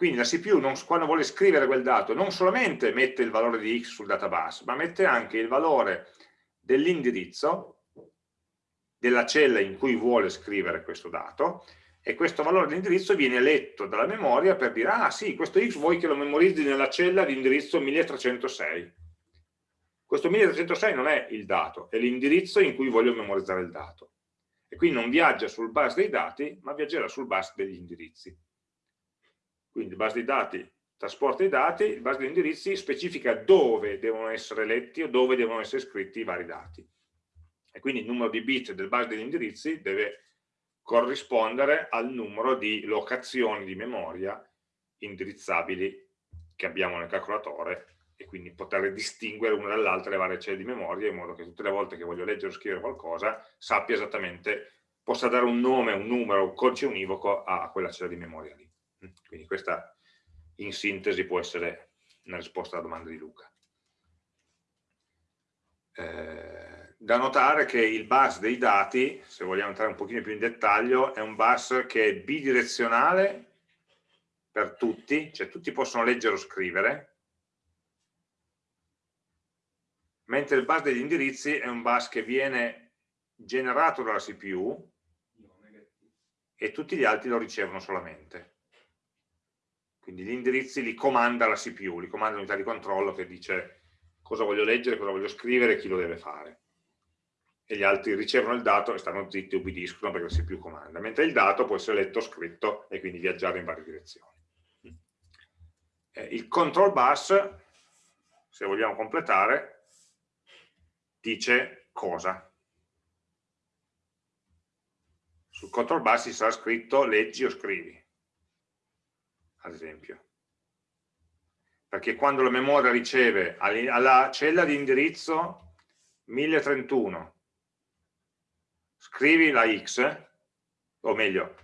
Quindi la CPU non, quando vuole scrivere quel dato non solamente mette il valore di x sul database, ma mette anche il valore dell'indirizzo della cella in cui vuole scrivere questo dato e questo valore di indirizzo viene letto dalla memoria per dire ah sì, questo x vuoi che lo memorizzi nella cella di indirizzo 1306 questo 1306 non è il dato, è l'indirizzo in cui voglio memorizzare il dato. E quindi non viaggia sul bus dei dati, ma viaggerà sul bus degli indirizzi. Quindi bus dei dati trasporta i dati, il bus degli indirizzi specifica dove devono essere letti o dove devono essere scritti i vari dati. E quindi il numero di bit del bus degli indirizzi deve corrispondere al numero di locazioni di memoria indirizzabili che abbiamo nel calcolatore e quindi poter distinguere una dall'altra le varie celle di memoria in modo che tutte le volte che voglio leggere o scrivere qualcosa sappia esattamente, possa dare un nome, un numero, un codice univoco a quella cella di memoria lì. Quindi questa in sintesi può essere una risposta alla domanda di Luca. Eh, da notare che il bus dei dati, se vogliamo entrare un pochino più in dettaglio, è un bus che è bidirezionale per tutti, cioè tutti possono leggere o scrivere, mentre il bus degli indirizzi è un bus che viene generato dalla CPU e tutti gli altri lo ricevono solamente. Quindi gli indirizzi li comanda la CPU, li comanda l'unità di controllo che dice cosa voglio leggere, cosa voglio scrivere e chi lo deve fare. E gli altri ricevono il dato e stanno zitti e ubbidiscono perché la CPU comanda, mentre il dato può essere letto scritto e quindi viaggiare in varie direzioni. Eh, il control bus, se vogliamo completare, dice cosa. Sul control bus ci sarà scritto leggi o scrivi, ad esempio. Perché quando la memoria riceve alla cella di indirizzo 1031, scrivi la x, o meglio,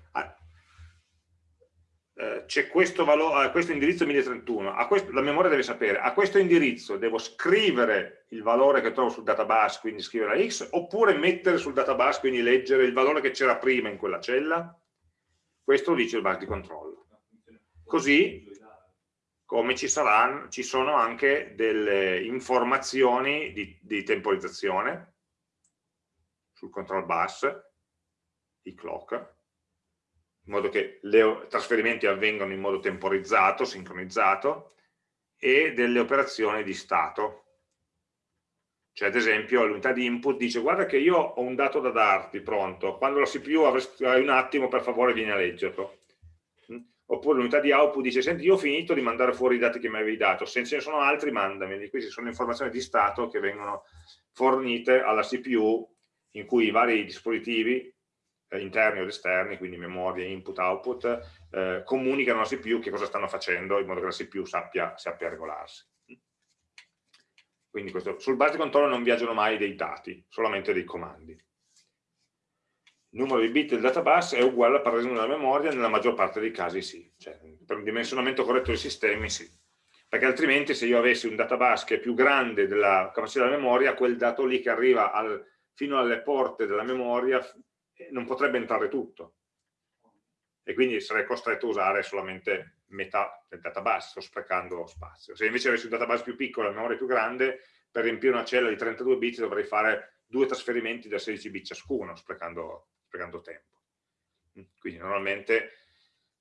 eh, c'è questo, valore, questo indirizzo 1031, questo, la memoria deve sapere, a questo indirizzo devo scrivere il valore che trovo sul database, quindi scrivere la x, oppure mettere sul database, quindi leggere il valore che c'era prima in quella cella, questo lo dice il bus di controllo. Così come ci, saranno, ci sono anche delle informazioni di, di temporizzazione sul control bus, i clock, in modo che i trasferimenti avvengano in modo temporizzato, sincronizzato, e delle operazioni di stato. Cioè, ad esempio, l'unità di input dice guarda che io ho un dato da darti pronto, quando la CPU avrai un attimo, per favore, vieni a leggerlo. Oppure l'unità di output dice, senti, io ho finito di mandare fuori i dati che mi avevi dato, se ce ne sono altri, mandami. Queste sono informazioni di stato che vengono fornite alla CPU in cui i vari dispositivi eh, interni o esterni, quindi memoria, input, output, eh, comunicano alla CPU che cosa stanno facendo in modo che la CPU sappia, sappia regolarsi. Quindi questo, sul base controllo non viaggiano mai dei dati, solamente dei comandi. Numero di bit del databus è uguale al parallelismo della memoria, nella maggior parte dei casi sì, cioè, per un dimensionamento corretto dei sistemi sì, perché altrimenti se io avessi un databus che è più grande della capacità della memoria, quel dato lì che arriva al, fino alle porte della memoria non potrebbe entrare tutto. E quindi sarei costretto a usare solamente metà del database, sto sprecando spazio. Se invece avessi un database più piccolo e una memoria più grande, per riempire una cella di 32 bit dovrei fare due trasferimenti da 16 bit ciascuno, sprecando, sprecando tempo. Quindi normalmente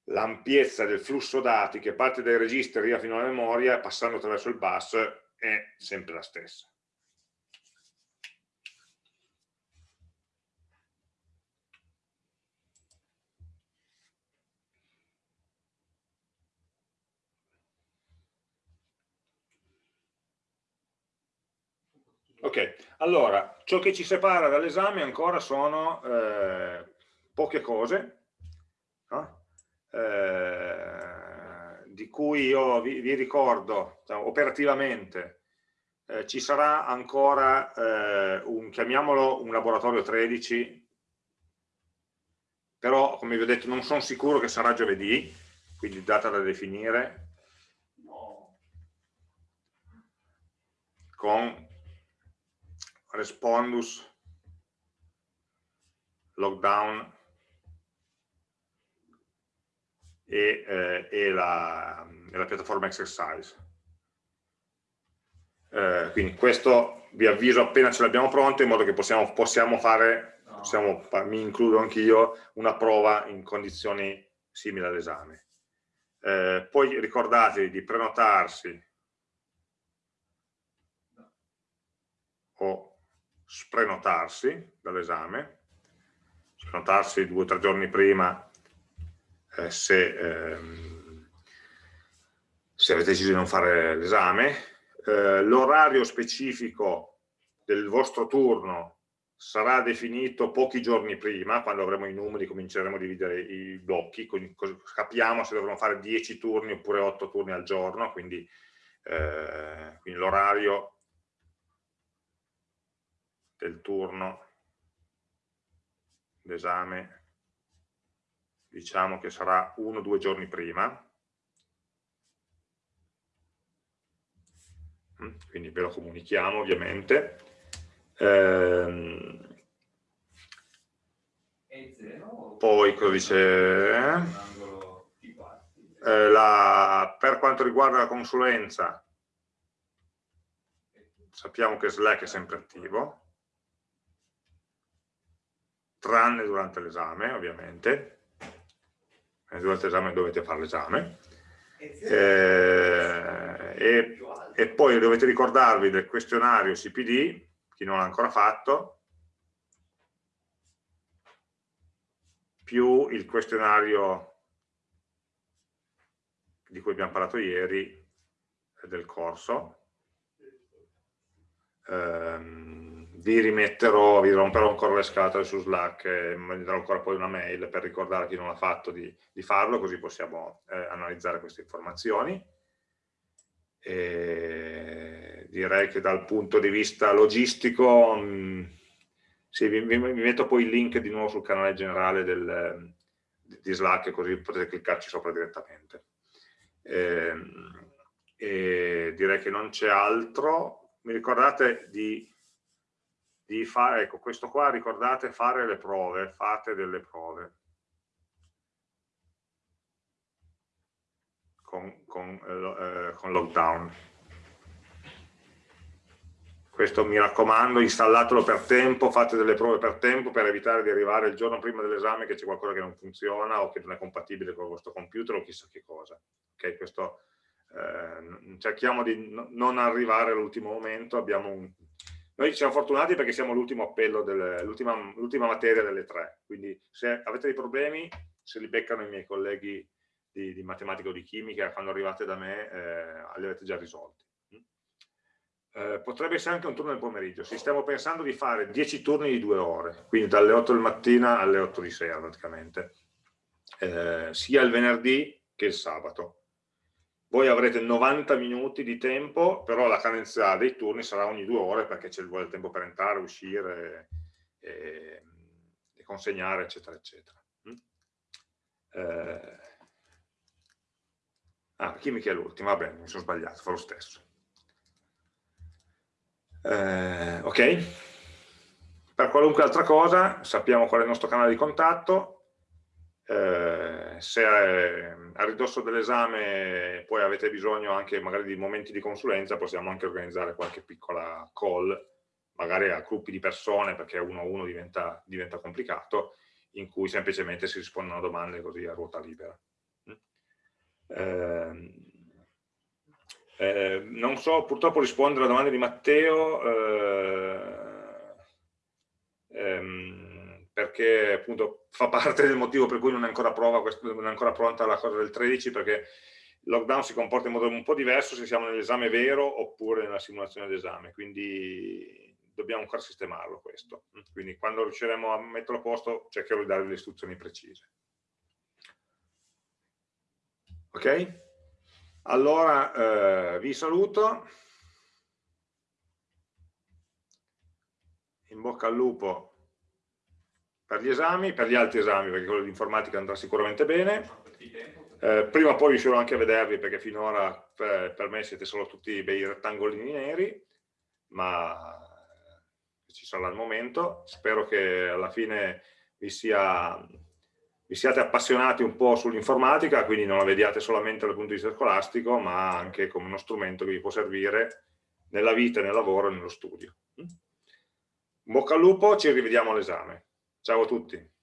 l'ampiezza del flusso dati che parte dai registri e arriva fino alla memoria, passando attraverso il bus, è sempre la stessa. Ok, allora, ciò che ci separa dall'esame ancora sono eh, poche cose, no? eh, di cui io vi, vi ricordo cioè, operativamente eh, ci sarà ancora eh, un, chiamiamolo un laboratorio 13, però come vi ho detto non sono sicuro che sarà giovedì, quindi data da definire, con respondus lockdown e, eh, e, la, e, la, piattaforma exercise. Eh, quindi questo vi avviso appena ce l'abbiamo pronto in modo che possiamo, possiamo fare, possiamo, mi includo anch'io, una prova in condizioni simili all'esame. Eh, poi ricordatevi di prenotarsi o sprenotarsi dall'esame, sprenotarsi due o tre giorni prima eh, se, ehm, se, avete deciso di non fare l'esame, eh, l'orario specifico del vostro turno sarà definito pochi giorni prima, quando avremo i numeri cominceremo a dividere i blocchi, capiamo se dovremo fare 10 turni oppure 8 turni al giorno, quindi, eh, quindi l'orario del turno d'esame diciamo che sarà uno o due giorni prima. Mm, quindi ve lo comunichiamo ovviamente. Ehm, poi cosa dice? Eh, la, per quanto riguarda la consulenza sappiamo che Slack è sempre attivo tranne durante l'esame ovviamente, eh, durante l'esame dovete fare l'esame, eh, e, e, poi dovete ricordarvi del questionario CPD, chi non l'ha ancora fatto, più il questionario di cui abbiamo parlato ieri eh, del corso. Um, vi rimetterò, vi romperò ancora le scatole su Slack e manderò ancora poi una mail per ricordare a chi non l'ha fatto di, di, farlo, così possiamo eh, analizzare queste informazioni. E direi che dal punto di vista logistico, mh, mm, sì, vi, vi, metto poi il link di nuovo sul canale generale del, di Slack, così potete cliccarci sopra direttamente. E, e direi che non c'è altro. Mi ricordate di di fare, ecco questo qua ricordate fare le prove, fate delle prove con, con, eh, eh con lockdown. questo mi raccomando, installatelo per tempo, fate delle prove per tempo per evitare di arrivare il giorno prima dell'esame che c'è qualcosa che non funziona o che non è compatibile con il vostro computer o chissà che cosa. Okay? Questo, eh, cerchiamo di non arrivare all'ultimo momento, un... noi siamo fortunati perché siamo l'ultimo appello, l'ultima materia delle tre, quindi se avete dei problemi, se li beccano i miei colleghi di, di matematica o di chimica, quando arrivate da me, eh, li avete già risolti. Eh, potrebbe essere anche un turno del pomeriggio, si stiamo pensando di fare 10 turni di due ore, quindi dalle 8 del mattino alle 8 di sera praticamente, eh, sia il venerdì che il sabato. Voi avrete 90 minuti di tempo, però la cadenza dei turni sarà ogni due ore perché c'è il tempo per entrare, uscire e, e consegnare, eccetera, eccetera. Mm? Eh, ah, chimica è l'ultima, va bene, mi sono sbagliato, fa lo stesso. Eh, ok? Per qualunque altra cosa sappiamo qual è il nostro canale di contatto, eh, se eh, a ridosso dell'esame poi avete bisogno anche magari di momenti di consulenza, possiamo anche organizzare qualche piccola call, magari a gruppi di persone, perché uno a uno diventa, diventa complicato, in cui semplicemente si rispondono a domande così a ruota libera. Eh, eh, non so purtroppo rispondere alla domanda di Matteo eh, ehm, perché appunto fa parte del motivo per cui non è ancora, prova, non è ancora pronta la cosa del 13 perché il lockdown si comporta in modo un po' diverso se siamo nell'esame vero oppure nella simulazione d'esame. Quindi dobbiamo ancora sistemarlo questo. Quindi quando riusciremo a metterlo a posto cercherò di dare le istruzioni precise. Ok? Allora eh, vi saluto, in bocca al lupo per gli esami, per gli altri esami, perché quello di informatica andrà sicuramente bene. Eh, prima o poi riuscirò anche a vedervi, perché finora per, per, me siete solo tutti bei rettangolini neri, ma ci sarà il momento. Spero che alla fine vi sia vi siate appassionati un po' sull'informatica, quindi non la vediate solamente dal punto di vista scolastico, ma anche come uno strumento che vi può servire nella vita, nel lavoro e nello studio. Bocca al lupo, ci rivediamo all'esame. Ciao a tutti.